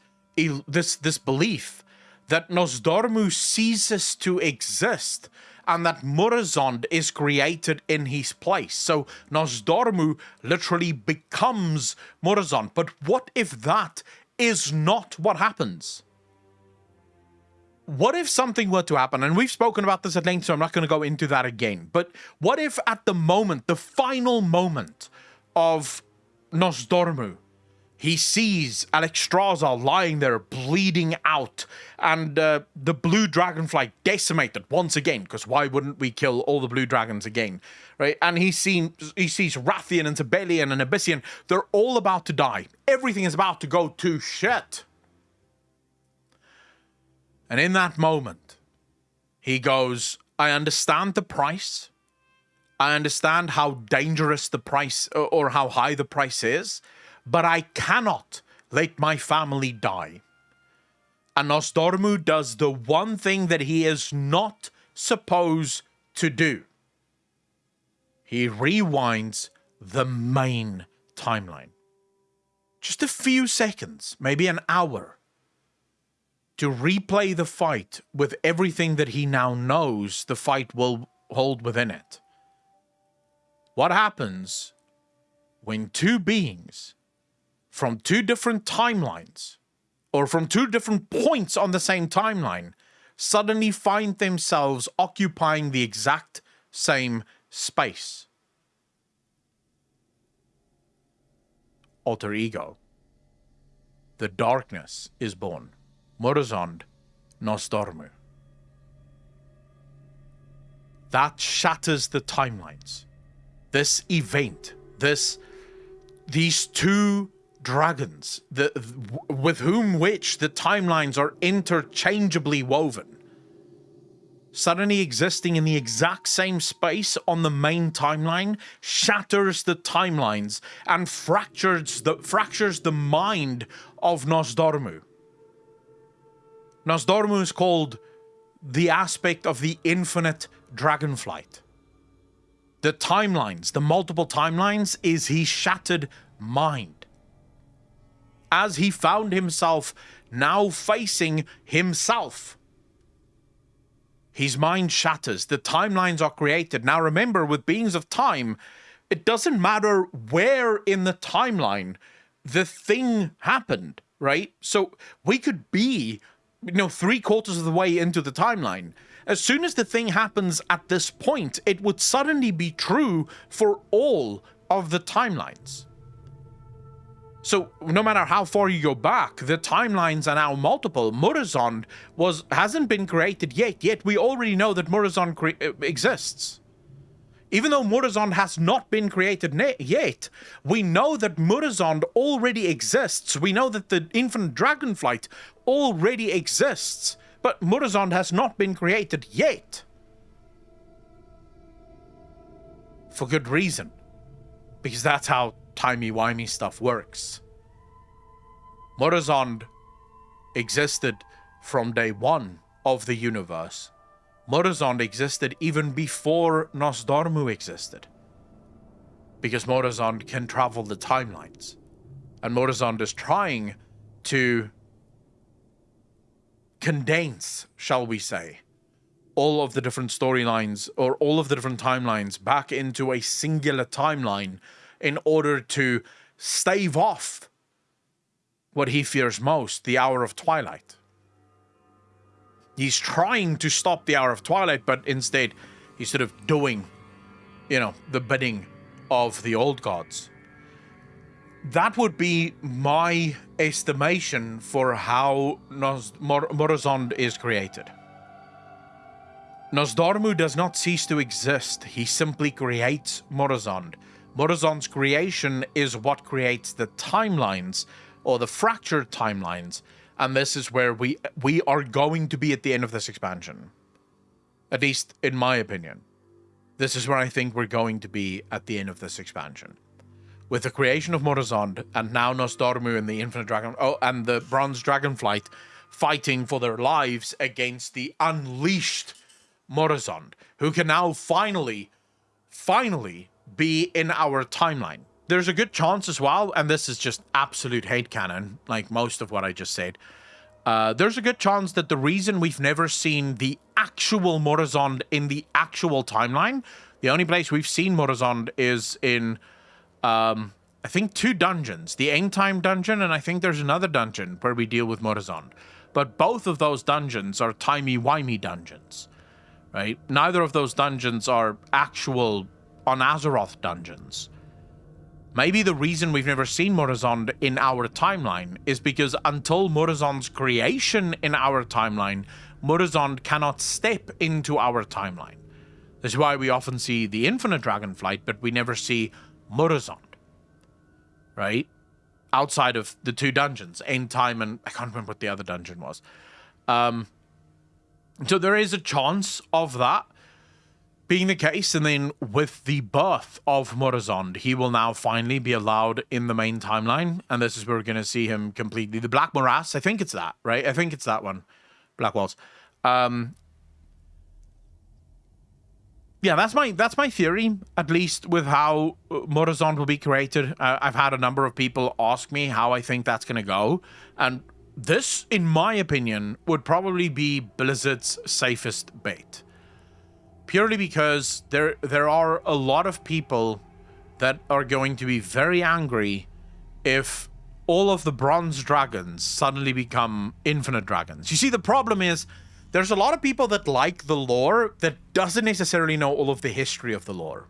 this this belief that Nozdormu ceases to exist and that Murozond is created in his place. So Nozdormu literally becomes Murozond. But what if that is not what happens? what if something were to happen? And we've spoken about this at length, so I'm not going to go into that again. But what if at the moment, the final moment of Nozdormu, he sees Alexstrasza lying there bleeding out. And uh, the blue dragonfly decimated once again because why wouldn't we kill all the blue dragons again right? And he seen he sees Wrathion and Sabellian and Ebyssian. They're all about to die. Everything is about to go to shit. And in that moment, he goes, I understand the price. I understand how dangerous the price or how high the price is, but I cannot let my family die. And Nozdormu does the one thing that he is not supposed to do. He rewinds the main timeline. Just a few seconds, maybe an hour, to replay the fight with everything that he now knows the fight will hold within it. What happens when two beings from two different timelines or from two different points on the same timeline suddenly find themselves occupying the exact same space? Alter ego. The darkness is born. Murozond Nozdormu. That shatters the timelines. This event, this, these two dragons, the, with whom which the timelines are interchangeably woven, suddenly existing in the exact same space on the main timeline shatters the timelines and fractures the fractures the mind of Nozdormu. Nozdormu is called the aspect of the infinite dragonflight. The timelines, the multiple timelines, is his shattered mind. As he found himself now facing himself, his mind shatters. The timelines are created. Now remember, with beings of time, it doesn't matter where in the timeline the thing happened, right? So we could be you know, three quarters of the way into the timeline. As soon as the thing happens at this point, it would suddenly be true for all of the timelines. So no matter how far you go back, the timelines are now multiple. Murozond was hasn't been created yet. Yet we already know that Murozond uh, exists. Even though Murozond has not been created yet, we know that Murozond already exists. We know that the Infinite Dragonflight already exists, but Murozond has not been created yet. For good reason. Because that's how timey-wimey stuff works. Murozond existed from day one of the universe Murozond existed even before Nozdormu existed. Because Murozond can travel the timelines. And Murozond is trying to condense, shall we say, all of the different storylines or all of the different timelines back into a singular timeline in order to stave off what he fears most the hour of twilight. He's trying to stop the hour of twilight, but instead he's sort of doing, you know, the bidding of the old gods. That would be my estimation for how Nos- Mor- Murozond is created. Nozdormu does not cease to exist, he simply creates Murozond. Murozond's creation is what creates the timelines, or the fractured timelines, and this is where we we are going to be at the end of this expansion. At least in my opinion. This is where I think we're going to be at the end of this expansion. With the creation of Murozond and now Nozdormu and the Infinite Dragon oh and the Bronze Dragonflight fighting for their lives against the unleashed Murozond, who can now finally, finally be in our timeline. There's a good chance as well, and this is just absolute hate canon, like most of what I just said. Uh, there's a good chance that the reason we've never seen the actual Murozond in the actual timeline, the only place we've seen Murozond is in, um, I think, two dungeons. The End Time dungeon, and I think there's another dungeon where we deal with Murozond. But both of those dungeons are timey-wimey dungeons, right? Neither of those dungeons are actual on Azeroth dungeons. Maybe the reason we've never seen Murozond in our timeline is because until Murozond's creation in our timeline, Murozond cannot step into our timeline. This is why we often see the Infinite Dragonflight, but we never see Murozond. Right? Outside of the two dungeons, End Time and I can't remember what the other dungeon was. Um, so there is a chance of that being the case, and then with the birth of Murozond, he will now finally be allowed in the main timeline, and this is where we're going to see him completely. The Black Morass, I think it's that, right? I think it's that one. Black Walls. Um, yeah, that's my that's my theory, at least with how uh, Murozond will be created. Uh, I've had a number of people ask me how I think that's going to go, and this, in my opinion, would probably be Blizzard's safest bet purely because there there are a lot of people that are going to be very angry if all of the bronze dragons suddenly become infinite dragons. You see, the problem is there's a lot of people that like the lore that doesn't necessarily know all of the history of the lore.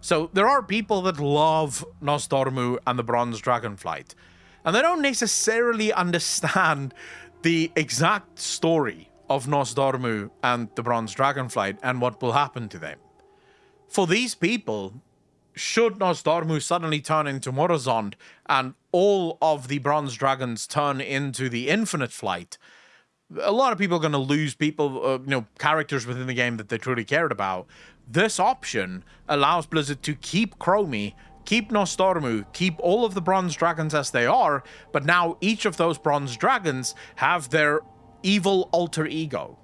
So there are people that love Nozdormu and the Bronze Dragonflight, and they don't necessarily understand the exact story of Nozdormu and the Bronze Dragonflight and what will happen to them. For these people, should Nozdormu suddenly turn into Murozond and all of the Bronze Dragons turn into the Infinite Flight, a lot of people are going to lose people, uh, you know, characters within the game that they truly cared about. This option allows Blizzard to keep Chromie, keep Nozdormu, keep all of the Bronze Dragons as they are, but now each of those Bronze Dragons have their evil alter ego.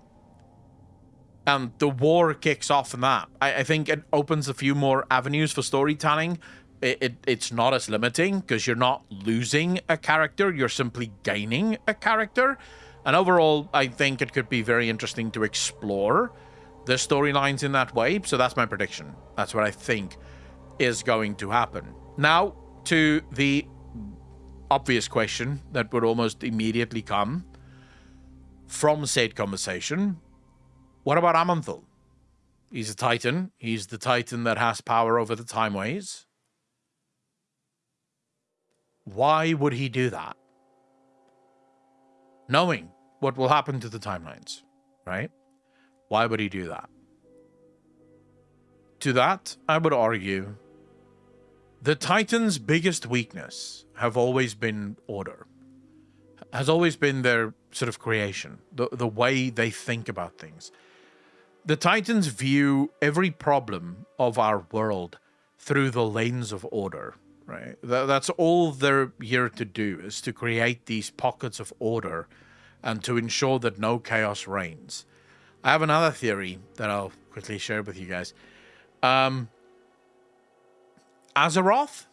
And the war kicks off in that. I, I think it opens a few more avenues for storytelling. It, it it's not as limiting because you're not losing a character, you're simply gaining a character. And overall, I think it could be very interesting to explore the storylines in that way. So that's my prediction. That's what I think is going to happen. Now, to the obvious question that would almost immediately come from said conversation, what about Aman'Thul? He's a titan. He's the titan that has power over the timeways. Why would he do that? Knowing what will happen to the timelines, right? Why would he do that? To that, I would argue the Titan's biggest weakness have always been order. Has always been their sort of creation, the, the way they think about things. The Titans view every problem of our world through the lens of order, right? that's all they're here to do, is to create these pockets of order and to ensure that no chaos reigns. I have another theory that I'll quickly share with you guys. Um, Azeroth?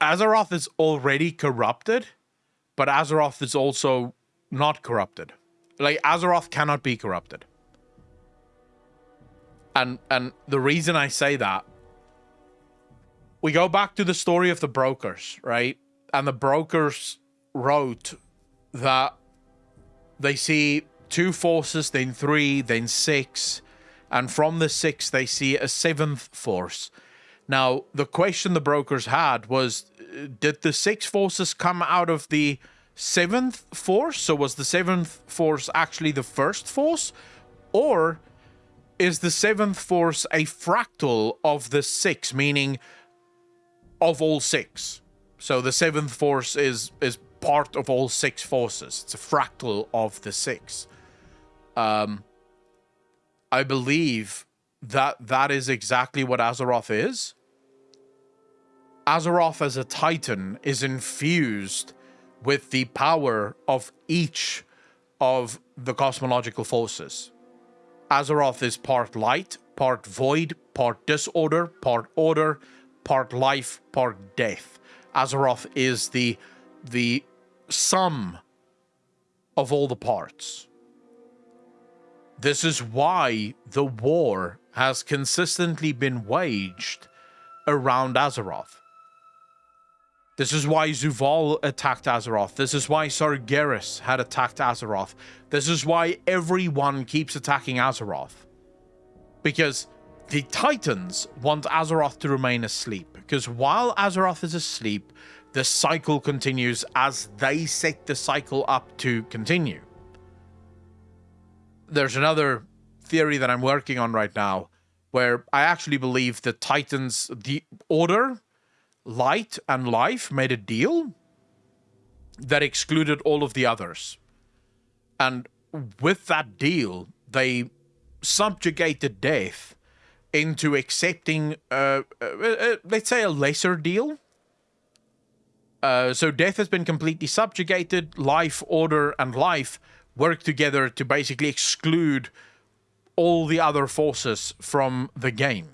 Azeroth is already corrupted but Azeroth is also not corrupted. Like Azeroth cannot be corrupted. And and the reason I say that we go back to the story of the brokers, right? And the brokers wrote that they see two forces, then three, then six, and from the six they see a seventh force. Now, the question the brokers had was did the six forces come out of the seventh force? So was the seventh force actually the first force? Or is the seventh force a fractal of the six, meaning of all six? So the seventh force is is part of all six forces. It's a fractal of the six. Um, I believe that that is exactly what Azeroth is. Azeroth as a titan is infused with the power of each of the cosmological forces. Azeroth is part light, part void, part disorder, part order, part life, part death. Azeroth is the the sum of all the parts. This is why the war has consistently been waged around Azeroth. This is why Zovaal attacked Azeroth. This is why Sargeras had attacked Azeroth. This is why everyone keeps attacking Azeroth. Because the Titans want Azeroth to remain asleep. Because while Azeroth is asleep, the cycle continues as they set the cycle up to continue. There's another theory that I'm working on right now where I actually believe the Titans, the Order, Light, and Life made a deal that excluded all of the others. And with that deal, they subjugated death into accepting, uh, uh, uh, let's say, a lesser deal uh, so death has been completely subjugated. Life, order, and life work together to basically exclude all the other forces from the game.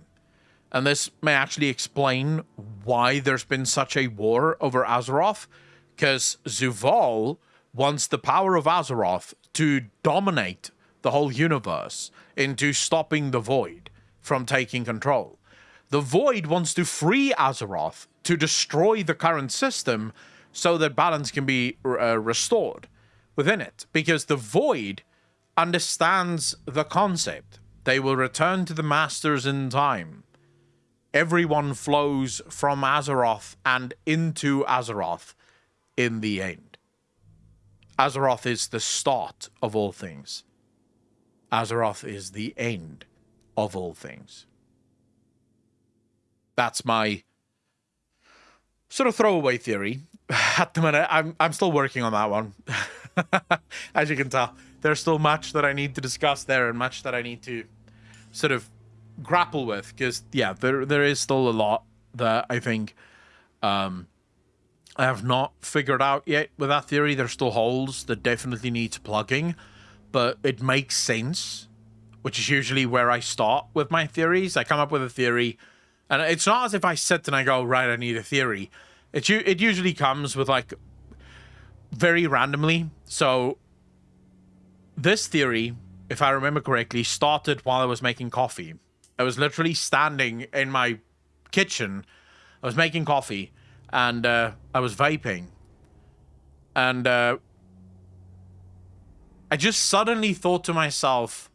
And this may actually explain why there's been such a war over Azeroth, because Zovaal wants the power of Azeroth to dominate the whole universe into stopping the Void from taking control. The Void wants to free Azeroth to destroy the current system so that balance can be uh, restored within it. Because the Void understands the concept. They will return to the Masters in time. Everyone flows from Azeroth and into Azeroth in the end. Azeroth is the start of all things. Azeroth is the end of all things. That's my sort of throwaway theory. At the minute, I'm I'm still working on that one. As you can tell, there's still much that I need to discuss there and much that I need to sort of grapple with because yeah, there there is still a lot that I think um I have not figured out yet with that theory. There's still holes that definitely needs plugging, but it makes sense, which is usually where I start with my theories. I come up with a theory and it's not as if I sit and I go, right, I need a theory. It, it usually comes with like very randomly. So this theory, if I remember correctly, started while I was making coffee. I was literally standing in my kitchen. I was making coffee and uh, I was vaping. And uh, I just suddenly thought to myself,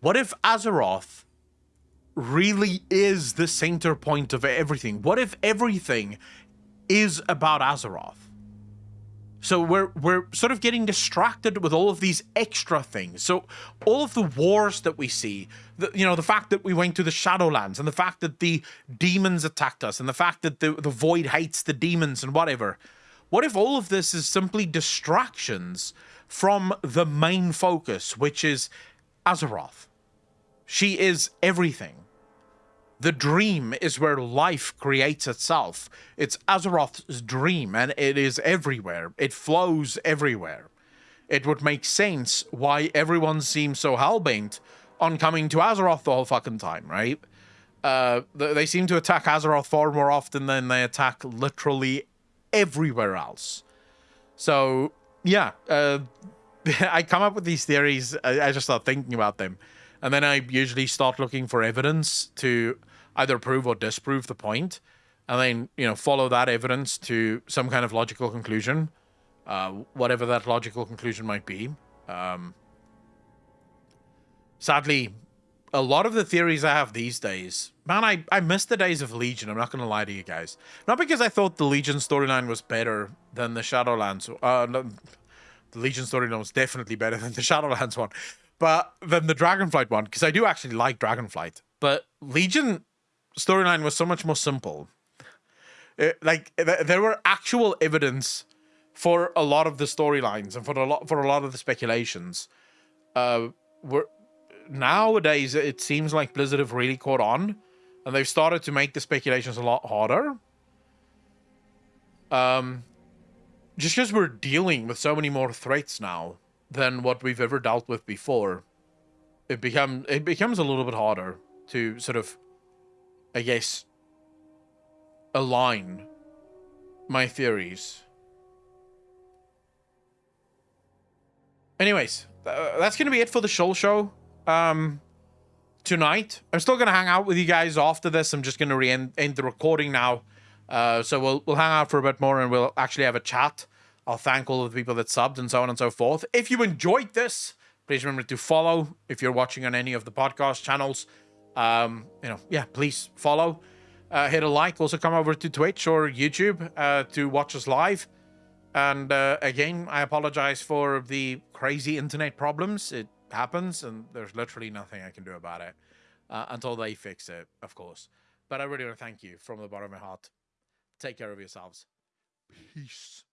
what if Azeroth really is the center point of everything? What if everything is about Azeroth? So we're we're sort of getting distracted with all of these extra things. So all of the wars that we see, the, you know, the fact that we went to the Shadowlands and the fact that the demons attacked us and the fact that the, the void hates the demons and whatever. What if all of this is simply distractions from the main focus, which is Azeroth? She is everything. The dream is where life creates itself. It's Azeroth's dream, and it is everywhere. It flows everywhere. It would make sense why everyone seems so hellbent on coming to Azeroth the whole fucking time, right? Uh, they seem to attack Azeroth far more often than they attack literally everywhere else. So, yeah, uh, I come up with these theories. I, I just start thinking about them. And then I usually start looking for evidence to either prove or disprove the point, and then you know follow that evidence to some kind of logical conclusion, uh, whatever that logical conclusion might be. Um, sadly, a lot of the theories I have these days, man, I, I miss the days of Legion. I'm not going to lie to you guys. Not because I thought the Legion storyline was better than the Shadowlands. Uh, no, the Legion storyline was definitely better than the Shadowlands one, but than the Dragonflight one, because I do actually like Dragonflight. But Legion storyline was so much more simple. It, like th there were actual evidence for a lot of the storylines and for a lot for a lot of the speculations. Uh, were nowadays it seems like Blizzard have really caught on, and they've started to make the speculations a lot harder. Um, just because we're dealing with so many more threats now than what we've ever dealt with before, it become it becomes a little bit harder to sort of, I guess, align my theories. Anyways, uh, that's gonna be it for the Shoal Show. Um, tonight, I'm still gonna hang out with you guys after this. I'm just gonna re-end end the recording now. Uh, so we'll we'll hang out for a bit more and we'll actually have a chat. I'll thank all of the people that subbed and so on and so forth. If you enjoyed this, please remember to follow if you're watching on any of the podcast channels. Um, you know, yeah, please follow. Uh, hit a like. Also come over to Twitch or YouTube uh, to watch us live. And uh, again, I apologize for the crazy internet problems. It happens, and there's literally nothing I can do about it uh, until they fix it, of course. But I really want to thank you from the bottom of my heart. Take care of yourselves. Peace.